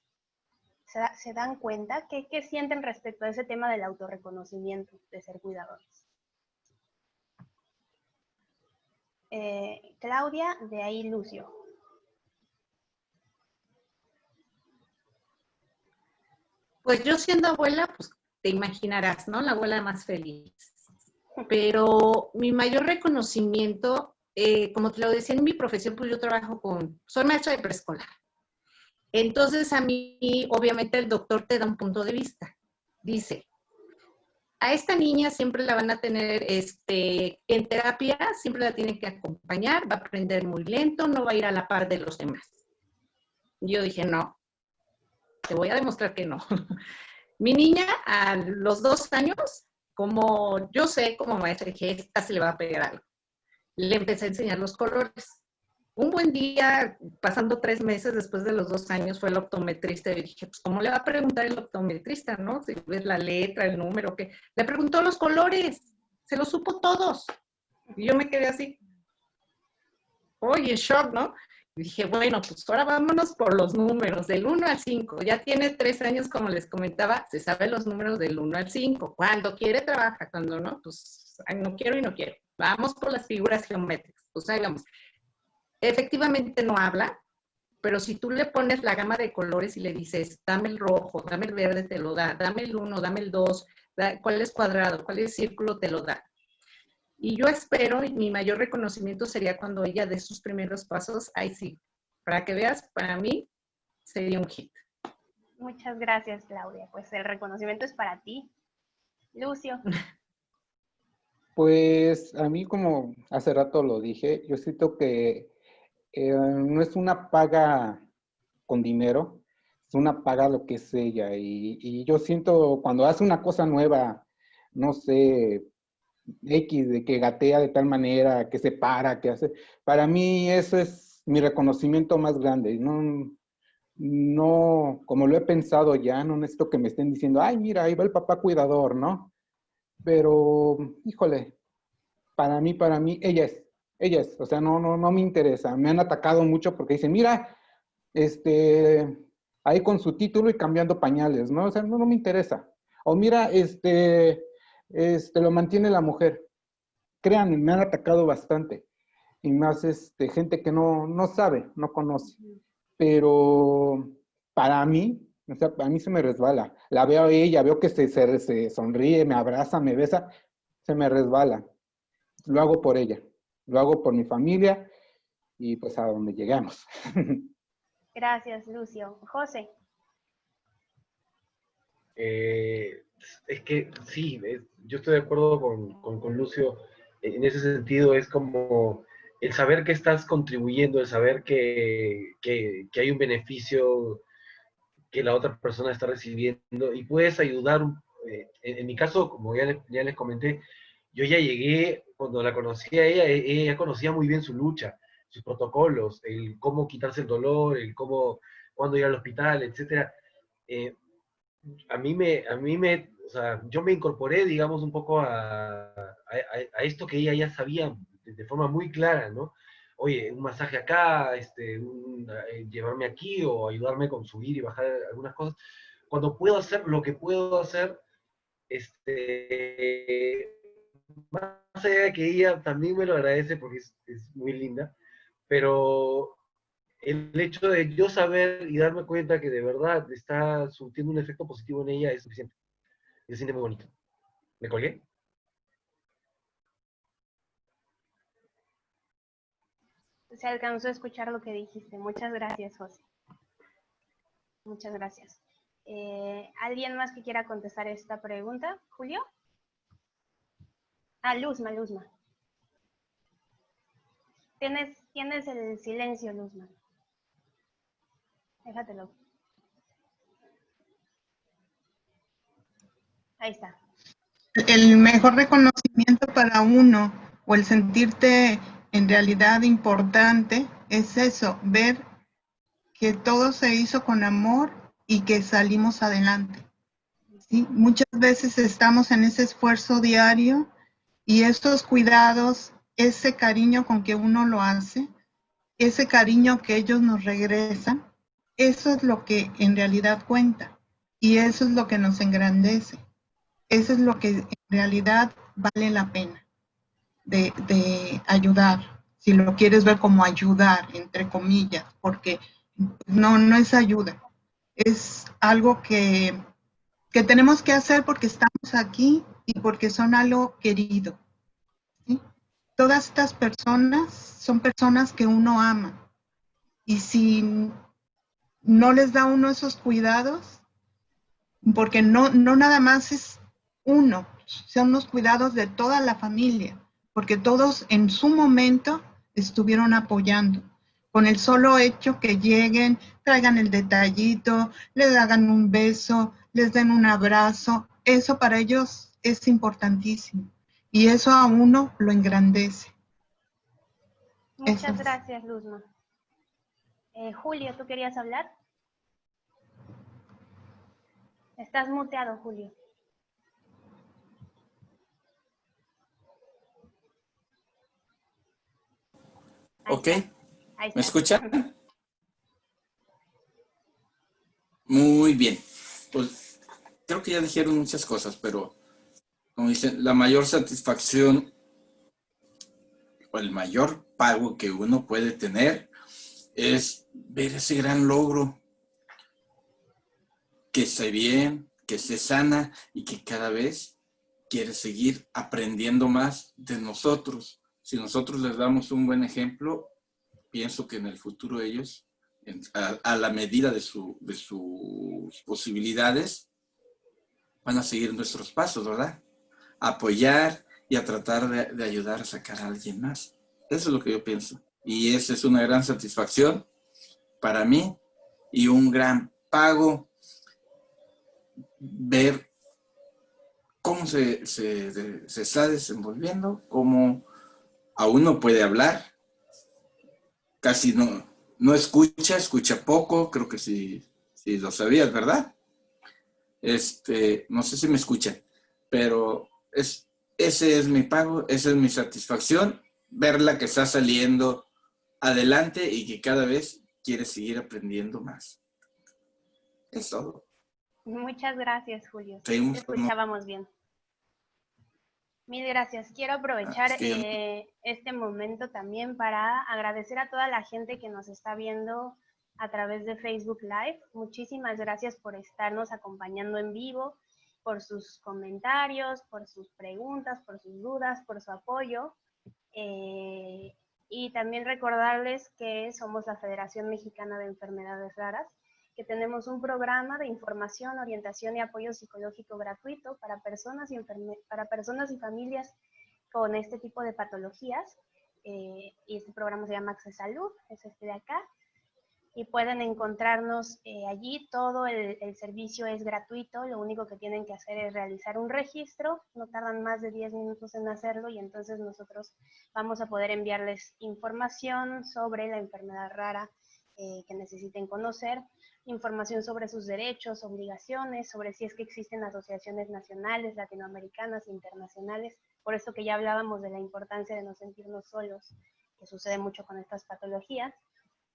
¿Se, dan cuenta? ¿Qué, ¿Qué, sienten respecto a ese tema del autorreconocimiento, de ser cuidadores? Eh, Claudia, de ahí Lucio. Pues yo siendo abuela, pues te imaginarás, ¿no? La abuela más feliz pero mi mayor reconocimiento, eh, como te lo decía en mi profesión, pues yo trabajo con, soy maestra de preescolar. Entonces a mí, obviamente, el doctor te da un punto de vista. Dice, a esta niña siempre la van a tener este, en terapia, siempre la tienen que acompañar, va a aprender muy lento, no va a ir a la par de los demás. Yo dije, no, te voy a demostrar que no. Mi niña a los dos años como yo sé como maestra que esta se le va a pegar algo. Le empecé a enseñar los colores. Un buen día, pasando tres meses después de los dos años, fue el optometrista y dije, pues, ¿cómo le va a preguntar el optometrista, no? Si ves la letra, el número, ¿qué? Le preguntó los colores, se los supo todos. Y yo me quedé así, oye, shock, ¿no? Dije, bueno, pues ahora vámonos por los números, del 1 al 5. Ya tiene tres años, como les comentaba, se sabe los números del 1 al 5. Cuando quiere, trabaja. Cuando no, pues no quiero y no quiero. Vamos por las figuras geométricas. Pues ahí vamos. Efectivamente no habla, pero si tú le pones la gama de colores y le dices, dame el rojo, dame el verde, te lo da, dame el 1, dame el 2, cuál es cuadrado, cuál es círculo, te lo da. Y yo espero, y mi mayor reconocimiento sería cuando ella dé sus primeros pasos, ahí sí. Para que veas, para mí sería un hit. Muchas gracias, Claudia. Pues el reconocimiento es para ti. Lucio. Pues a mí, como hace rato lo dije, yo siento que eh, no es una paga con dinero, es una paga lo que es ella. Y, y yo siento cuando hace una cosa nueva, no sé, X, de que gatea de tal manera, que se para, que hace. Para mí eso es mi reconocimiento más grande. No, no, como lo he pensado ya, no necesito que me estén diciendo, ay, mira, ahí va el papá cuidador, ¿no? Pero, híjole, para mí, para mí, ella es, ella es, o sea, no, no, no me interesa. Me han atacado mucho porque dicen, mira, este, ahí con su título y cambiando pañales, ¿no? O sea, no, no me interesa. O mira, este, este, lo mantiene la mujer. Créanme, me han atacado bastante. Y más este, gente que no, no sabe, no conoce. Pero para mí, o sea, a mí se me resbala. La veo a ella, veo que se, se, se sonríe, me abraza, me besa, se me resbala. Lo hago por ella, lo hago por mi familia y pues a donde llegamos. Gracias, Lucio. José. Eh, es que sí, yo estoy de acuerdo con, con, Lucio. En ese sentido, es como el saber que estás contribuyendo, el saber que, que, que, hay un beneficio que la otra persona está recibiendo y puedes ayudar. Eh, en, mi caso, como ya les, ya les comenté, yo ya llegué, cuando la conocí a ella, e, ella conocía muy bien su lucha, sus protocolos, el cómo quitarse el dolor, el cómo, cuándo ir al hospital, etc. Eh, a mí me, a mí me, o sea, yo me incorporé, digamos, un poco a, a, esto que ella ya sabía de, forma muy clara, ¿no? Oye, un masaje acá, este, eh, llevarme aquí o ayudarme con subir y bajar algunas cosas. Cuando puedo hacer lo que puedo hacer, este, más allá de que ella también me lo agradece porque es, es muy linda, pero el hecho de yo saber y darme cuenta que de verdad está surtiendo un efecto positivo en ella es suficiente. Y se siente muy bonito. ¿Me colgué? Se alcanzó a escuchar lo que dijiste. Muchas gracias, José. Muchas gracias. Eh, ¿Alguien más que quiera contestar esta pregunta? ¿Julio? Ah, Luzma, Luzma. Tienes, tienes el silencio, Luzma. Déjatelo. Ahí está. El mejor reconocimiento para uno o el sentirte en realidad importante es eso, ver que todo se hizo con amor y que salimos adelante. ¿sí? Muchas veces estamos en ese esfuerzo diario y estos cuidados, ese cariño con que uno lo hace, ese cariño que ellos nos regresan, eso es lo que en realidad cuenta y eso es lo que nos engrandece. Eso es lo que en realidad vale la pena de, ayudar. Si lo quieres ver como ayudar, entre comillas, porque no, no es ayuda. Es algo que, que tenemos que hacer porque estamos aquí y porque son algo querido. Todas estas personas son personas que uno ama. Y si no les da uno esos cuidados, porque no, no nada más es uno, son los cuidados de toda la familia, porque todos en su momento estuvieron apoyando. Con el solo hecho que lleguen, traigan el detallito, les hagan un beso, les den un abrazo, eso para ellos es importantísimo. Y eso a uno lo engrandece. Muchas gracias, Luzma. Eh, Julio, ¿tú querías hablar? Estás muteado, Julio. ok. ¿Me escuchan? Muy bien. Pues creo que ya dijeron muchas cosas, pero como dicen, la mayor satisfacción o el mayor pago que uno puede tener es ver ese gran logro que esté bien, que esté sana y que cada vez quiere seguir aprendiendo más de nosotros. Si nosotros les damos un buen ejemplo, pienso que en el futuro ellos, a, la medida de, de sus posibilidades, van a seguir nuestros pasos, ¿verdad? apoyar y a tratar de, de, ayudar a sacar a alguien más. Eso es lo que yo pienso. Y esa es una gran satisfacción para mí y un gran pago ver cómo se, se, se está desenvolviendo, cómo aún no puede hablar, casi no, no escucha, escucha poco, creo que sí, sí lo sabías, ¿verdad? Este, no sé si me escuchan, pero es, ese es mi pago, esa es mi satisfacción, verla que está saliendo adelante y que cada vez quiere seguir aprendiendo más. Es todo. Muchas gracias, Julio. Seguimos Te escuchábamos bien. Mil gracias. Quiero aprovechar Ah, eh, este momento también para agradecer a toda la gente que nos está viendo a través de Facebook Live. Muchísimas gracias por estarnos acompañando en vivo, por sus comentarios, por sus preguntas, por sus dudas, por su apoyo. Eh, y también recordarles que somos la Federación Mexicana de Enfermedades Raras que tenemos un programa de información, orientación y apoyo psicológico gratuito para personas y, para personas y familias con este tipo de patologías. Eh, y este programa se llama Access Salud, es este de acá. Y pueden encontrarnos eh, allí, todo el, servicio es gratuito, lo único que tienen que hacer es realizar un registro, no tardan más de 10 minutos en hacerlo y entonces nosotros vamos a poder enviarles información sobre la enfermedad rara eh, que necesiten conocer, información sobre sus derechos, obligaciones, sobre si es que existen asociaciones nacionales, latinoamericanas, internacionales. Por eso que ya hablábamos de la importancia de no sentirnos solos, que sucede mucho con estas patologías.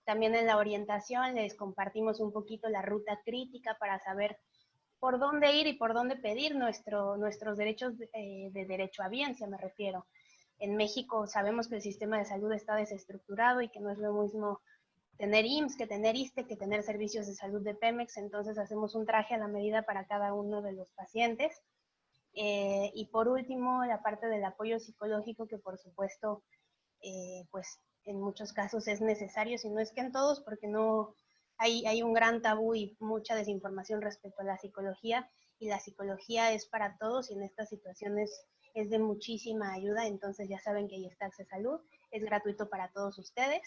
También en la orientación les compartimos un poquito la ruta crítica para saber por dónde ir y por dónde pedir nuestro, nuestros derechos de, eh, de derecho a biencia, me refiero. En México sabemos que el sistema de salud está desestructurado y que no es lo mismo tener IMSS, que tener ISTE, que tener servicios de salud de Pemex, entonces hacemos un traje a la medida para cada uno de los pacientes. Eh, y por último, la parte del apoyo psicológico, que por supuesto, eh, pues en muchos casos es necesario, si no es que en todos, porque no hay, hay un gran tabú y mucha desinformación respecto a la psicología, y la psicología es para todos y en estas situaciones es de muchísima ayuda, entonces ya saben que ahí está Access Salud, es gratuito para todos ustedes.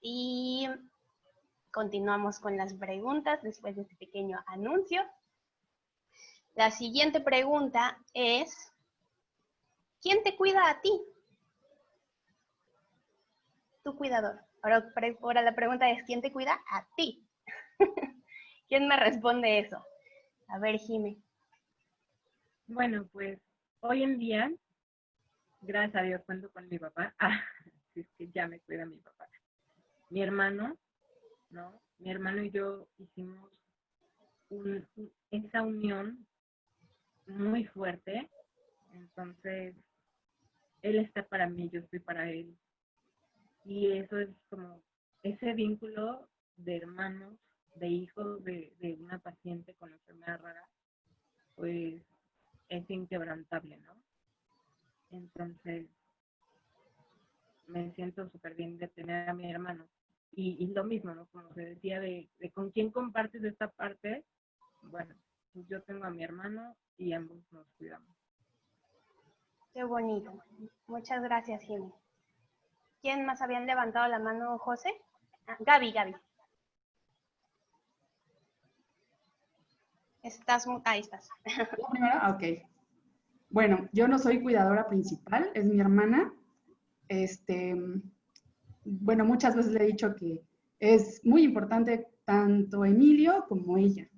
Y continuamos con las preguntas después de este pequeño anuncio. La siguiente pregunta es, ¿quién te cuida a ti? Tu cuidador. Ahora, la pregunta es, ¿quién te cuida a ti? ¿Quién me responde eso? A ver, Jime. Bueno, pues hoy en día, gracias a Dios, cuento con mi papá. Ah, es que ya me cuida mi papá. Mi hermano, ¿no? Mi hermano y yo hicimos un- esa unión muy fuerte. Entonces, él está para mí, yo estoy para él. Y eso es como ese vínculo de hermanos, de hijos de, de una paciente con enfermedad rara, pues es inquebrantable, ¿no? Entonces, me siento súper bien de tener a mi hermano. Y, y lo mismo, ¿no? Como se decía, de, de con quién compartes esta parte, bueno, pues yo tengo a mi hermano y ambos nos cuidamos. Qué bonito. Muchas gracias, Jime. ¿Quién más habían levantado la mano, José? Ah, Gaby, Gaby. Estás, ahí estás. ¿La primera? Ok. Bueno, yo no soy cuidadora principal, es mi hermana. Este, bueno, muchas veces le he dicho que es muy importante tanto Emilio como ella.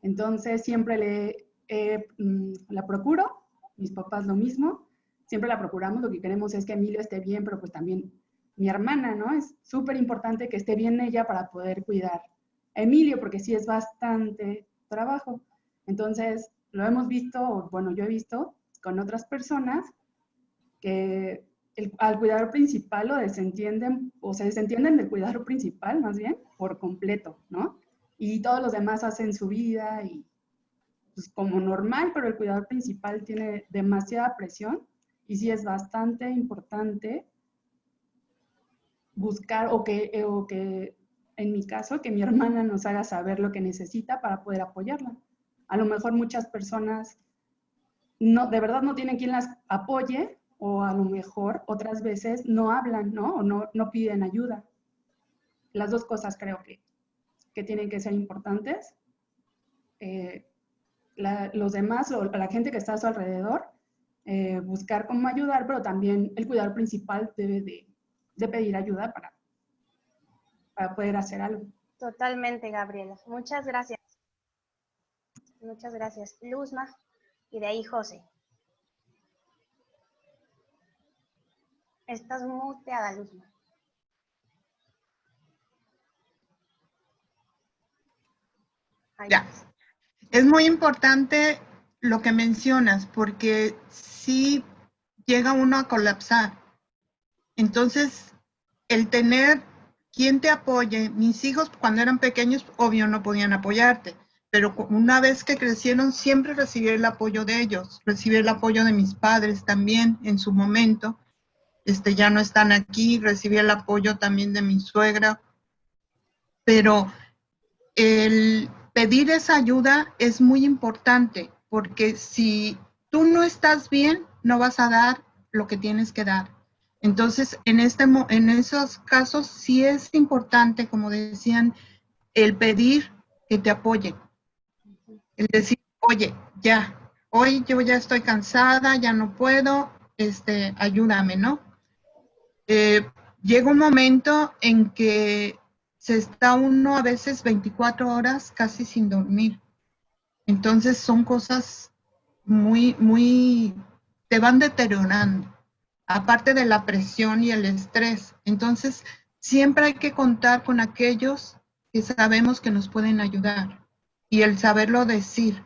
Entonces, siempre le mm, la procuro, mis papás lo mismo, siempre la procuramos, lo que queremos es que Emilio esté bien, pero pues también mi hermana, ¿no? Es súper importante que esté bien ella para poder cuidar a Emilio, porque sí es bastante trabajo. Entonces, lo hemos visto, bueno, yo he visto con otras personas que al cuidador principal lo desentienden, o se desentienden del cuidador principal, más bien, por completo, ¿no? Y todos los demás hacen su vida y pues como normal, pero el cuidador principal tiene demasiada presión y sí es bastante importante buscar o que, eh, o que en mi caso, que mi hermana nos haga saber lo que necesita para poder apoyarla. A lo mejor muchas personas no, de verdad no tienen quien las apoye o a lo mejor otras veces no hablan, ¿no? O no, no piden ayuda. Las dos cosas creo que, que tienen que ser importantes. Eh, la- los demás, o la gente que está a su alrededor, eh, buscar cómo ayudar, pero también el cuidador principal debe de, de pedir ayuda para, para poder hacer algo. Totalmente, Gabriela. Muchas gracias. Muchas gracias. Luzma y de ahí José. Estás muteada, Luzma. Ahí Ya. Es muy importante lo que mencionas, porque si llega uno a colapsar. Entonces, el tener quien te apoye, mis hijos cuando eran pequeños, obvio, no podían apoyarte, pero una vez que crecieron, siempre recibí el apoyo de ellos, recibí el apoyo de mis padres también en su momento. Este, ya no están aquí, recibí el apoyo también de mi suegra, pero el pedir esa ayuda es muy importante porque si tú no estás bien, no vas a dar lo que tienes que dar. Entonces, en, este, en esos casos sí es importante, como decían, el pedir que te apoyen. El decir, oye, ya, hoy yo ya estoy cansada, ya no puedo, este, ayúdame, ¿no? Eh, llega un momento en que se está uno a veces 24 horas casi sin dormir. Entonces son cosas muy, muy, te van deteriorando, aparte de la presión y el estrés. Entonces siempre hay que contar con aquellos que sabemos que nos pueden ayudar y el saberlo decir.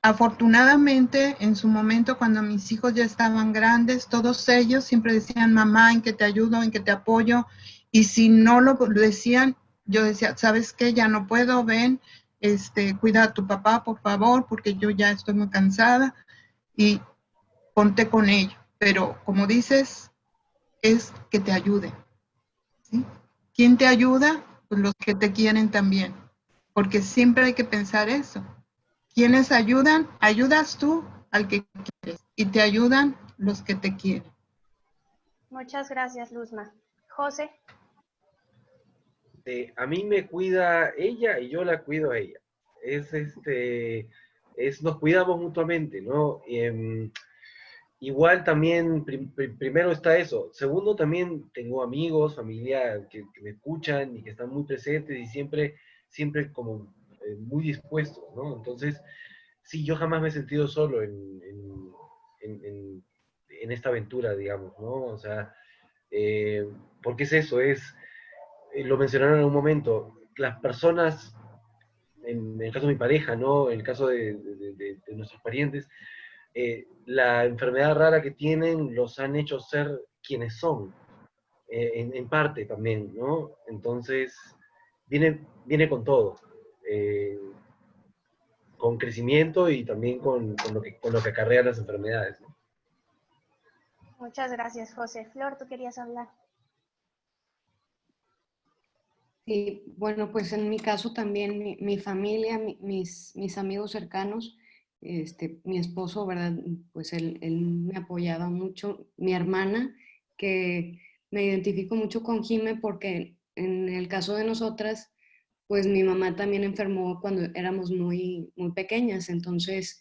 Afortunadamente, en su momento, cuando mis hijos ya estaban grandes, todos ellos siempre decían, mamá, en que te ayudo, en que te apoyo. Y si no lo decían, yo decía, ¿sabes qué? Ya no puedo, ven, este, cuida a tu papá, por favor, porque yo ya estoy muy cansada. Y ponte con ello. Pero como dices, es que te ayude. ¿sí? ¿Quién te ayuda? Pues los que te quieren también. Porque siempre hay que pensar eso. ¿Quiénes ayudan? Ayudas tú al que quieres y te ayudan los que te quieren. Muchas gracias, Luzma. José, este, a mí me cuida ella y yo la cuido a ella. Es este, es, nos cuidamos mutuamente, ¿no? Em, igual también, prim- prim- primero está eso. Segundo, también tengo amigos, familia que, me escuchan y que están muy presentes y siempre, siempre como eh, muy dispuestos, ¿no? Entonces, sí, yo jamás me he sentido solo en, en- esta aventura, digamos, ¿no? O sea, eh, porque es eso, es, eh, lo mencionaron en un momento, las personas, en el caso de mi pareja, ¿no? En el caso de- de nuestros parientes, eh, la enfermedad rara que tienen los han hecho ser quienes son, eh, en, en parte también, ¿no? Entonces, viene, viene con todo, eh, con crecimiento y también con, con lo que, con lo que acarrean las enfermedades, ¿no? muchas gracias, José. Flor, tú querías hablar. Sí, bueno, pues en mi caso también mi, mi familia, mi- mis, mis amigos cercanos, este, mi esposo, ¿verdad? Pues él, él me apoyaba mucho. Mi hermana, que me identifico mucho con Jime porque en el caso de nosotras, pues mi mamá también enfermó cuando éramos muy, muy pequeñas. Entonces,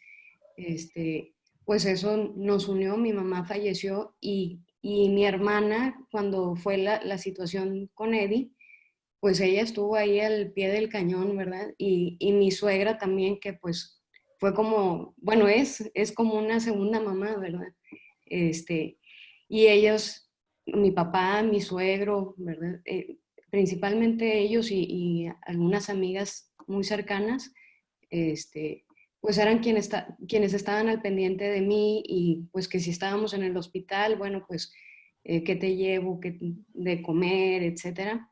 este, pues eso nos unió. Mi mamá falleció y, y mi hermana, cuando fue la, la situación con Eddie, pues ella estuvo ahí al pie del cañón, ¿verdad? Y, y mi suegra también, que pues fue como, bueno, es, es como una segunda mamá, ¿verdad? Este, y ellos, mi papá, mi suegro, ¿verdad? Eh, principalmente ellos y, y algunas amigas muy cercanas, este, pues eran quienes, esta- quienes estaban al pendiente de mí y pues que si estábamos en el hospital, bueno, pues, eh, ¿qué te llevo? ¿Qué de comer? Etcétera.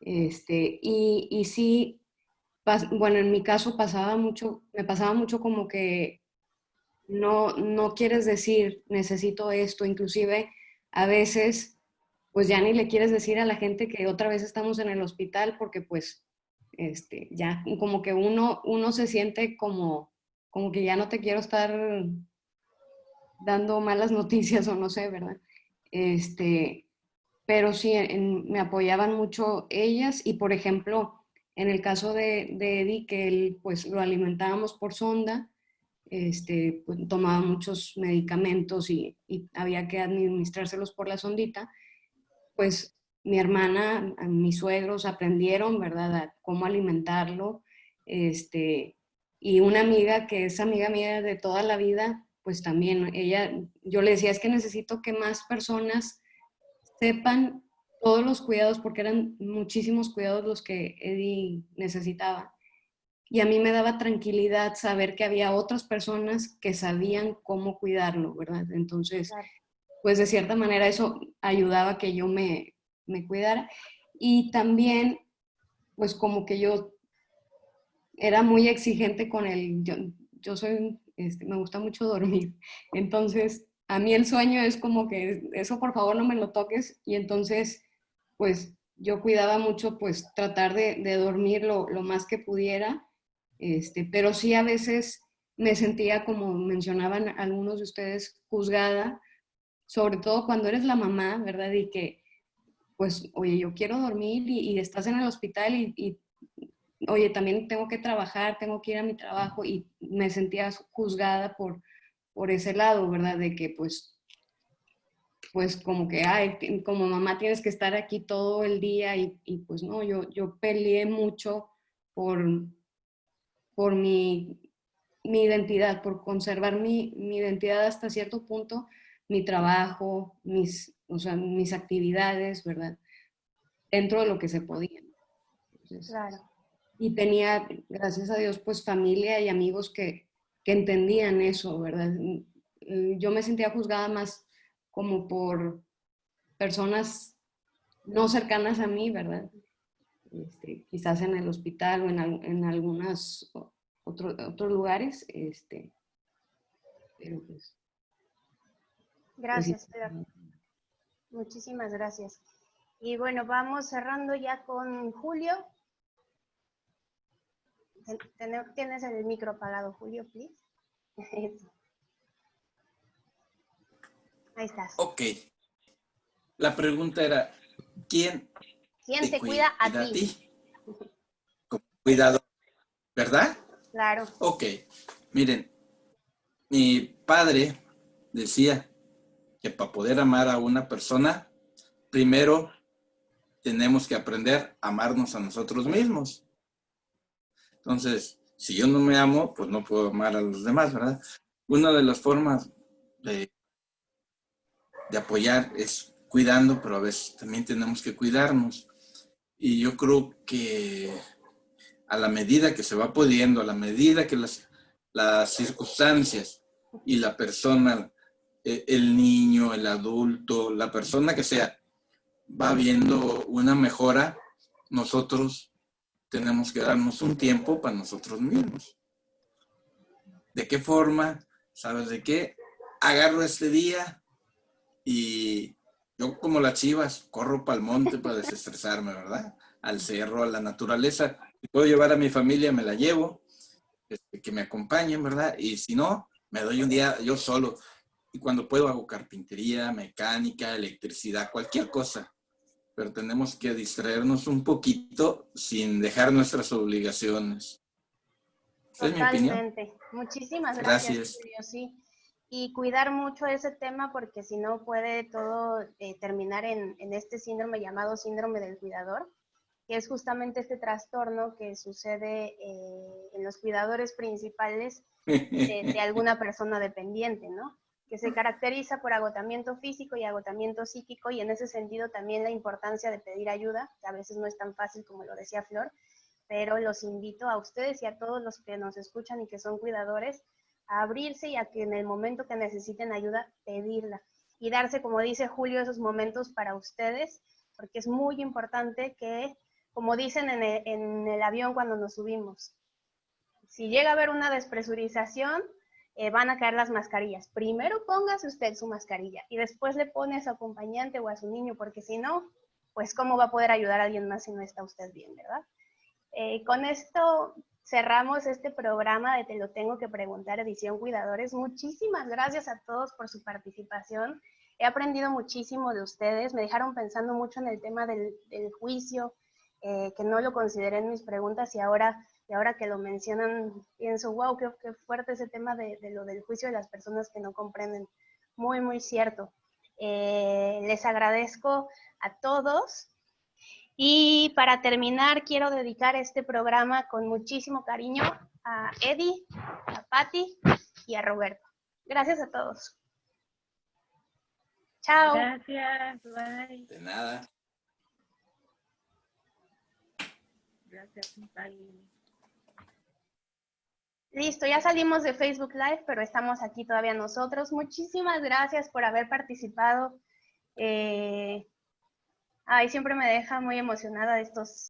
Este, y, y sí, bueno, en mi caso pasaba mucho, me pasaba mucho como que no, no quieres decir, necesito esto, inclusive a veces, pues ya ni le quieres decir a la gente que otra vez estamos en el hospital porque pues, este, ya como que uno, uno se siente como, como que ya no te quiero estar dando malas noticias o no sé, ¿verdad? Este, pero sí, me apoyaban mucho ellas y, por ejemplo, en el caso de, de Eddie, que él, pues lo alimentábamos por sonda, este, pues, tomaba muchos medicamentos y, y había que administrárselos por la sondita, pues mi hermana, mis suegros aprendieron, ¿verdad?, a cómo alimentarlo. Este, y una amiga que es amiga mía de toda la vida, pues también ella, yo le decía, es que necesito que más personas sepan todos los cuidados, porque eran muchísimos cuidados los que Eddie necesitaba. Y a mí me daba tranquilidad saber que había otras personas que sabían cómo cuidarlo, ¿verdad? Entonces, pues de cierta manera eso ayudaba a que yo me, me cuidara. Y también, pues como que yo era muy exigente con él. Yo, yo soy, este, me gusta mucho dormir. Entonces, a mí el sueño es como que eso por favor no me lo toques. Y entonces, pues yo cuidaba mucho, pues tratar de, de dormir lo, lo, más que pudiera. Este, pero sí a veces me sentía, como mencionaban algunos de ustedes, juzgada, sobre todo cuando eres la mamá, ¿verdad? Y que pues, oye, yo quiero dormir y, estás en el hospital y, oye, también tengo que trabajar, tengo que ir a mi trabajo y me sentía juzgada por, por ese lado, ¿verdad? De que pues, pues como que, ay, como mamá tienes que estar aquí todo el día y, pues no, yo, yo peleé mucho por, por mi, mi identidad, por conservar mi, mi identidad hasta cierto punto, mi trabajo, mis, o sea, mis actividades, ¿verdad? Dentro de lo que se podía. claro. Y tenía, gracias a Dios, pues familia y amigos que, que entendían eso, ¿verdad? Yo me sentía juzgada más como por personas no cercanas a mí, ¿verdad? Este, quizás en el hospital o en, en algunos otro, otros lugares, este, pero pues... Gracias, pues, Muchísimas gracias. Y bueno, vamos cerrando ya con Julio. Tienes el micro apagado, Julio, please. Ahí estás. Ok. La pregunta era, ¿quién, ¿Quién te, cuida, a, ti? ti? Como cuidado, ¿verdad? Claro. Ok. Miren, mi padre decía, que para poder amar a una persona, primero tenemos que aprender a amarnos a nosotros mismos. Entonces, si yo no me amo, pues no puedo amar a los demás, ¿verdad? Una de las formas de, de apoyar es cuidando, pero a veces también tenemos que cuidarnos. Y yo creo que a la medida que se va pudiendo, a la medida que las, las circunstancias y la persona eh, el niño, el adulto, la persona que sea, va viendo una mejora, nosotros tenemos que darnos un tiempo para nosotros mismos. ¿De qué forma? ¿Sabes de qué? Agarro este día y yo como las chivas corro para el monte para desestresarme, ¿verdad? Al cerro, a la naturaleza. Si puedo llevar a mi familia, me la llevo, este, que me acompañen, ¿verdad? Y si no, me doy un día yo solo y cuando puedo hago carpintería, mecánica, electricidad, cualquier cosa. Pero tenemos que distraernos un poquito sin dejar nuestras obligaciones. Totalmente. Muchísimas gracias, sí. Y cuidar mucho ese tema porque si no puede todo eh, terminar en, en, este síndrome llamado síndrome del cuidador, que es justamente este trastorno que sucede eh, en los cuidadores principales de, de alguna persona dependiente, ¿no? que se caracteriza por agotamiento físico y agotamiento psíquico y en ese sentido también la importancia de pedir ayuda, que a veces no es tan fácil como lo decía Flor, pero los invito a ustedes y a todos los que nos escuchan y que son cuidadores a abrirse y a que en el momento que necesiten ayuda, pedirla y darse, como dice Julio, esos momentos para ustedes, porque es muy importante que, como dicen en el, avión cuando nos subimos, si llega a haber una despresurización, eh, van a caer las mascarillas. Primero póngase usted su mascarilla y después le pone a su acompañante o a su niño, porque si no, pues cómo va a poder ayudar a alguien más si no está usted bien, ¿verdad? Eh, con esto cerramos este programa de Te lo tengo que preguntar, edición Cuidadores. Muchísimas gracias a todos por su participación. He aprendido muchísimo de ustedes, me dejaron pensando mucho en el tema del, juicio, eh, que no lo consideré en mis preguntas y ahora y ahora que lo mencionan, pienso, wow, qué, fuerte ese tema de, lo del juicio de las personas que no comprenden. Muy, muy cierto. Eh, les agradezco a todos. Y para terminar, quiero dedicar este programa con muchísimo cariño a Eddie, a Patti y a Roberto. Gracias a todos. Chao. Gracias, bye. De nada. Gracias, bye. Listo, ya salimos de Facebook Live, pero estamos aquí todavía nosotros. Muchísimas gracias por haber participado. Eh, ay, siempre me deja muy emocionada estos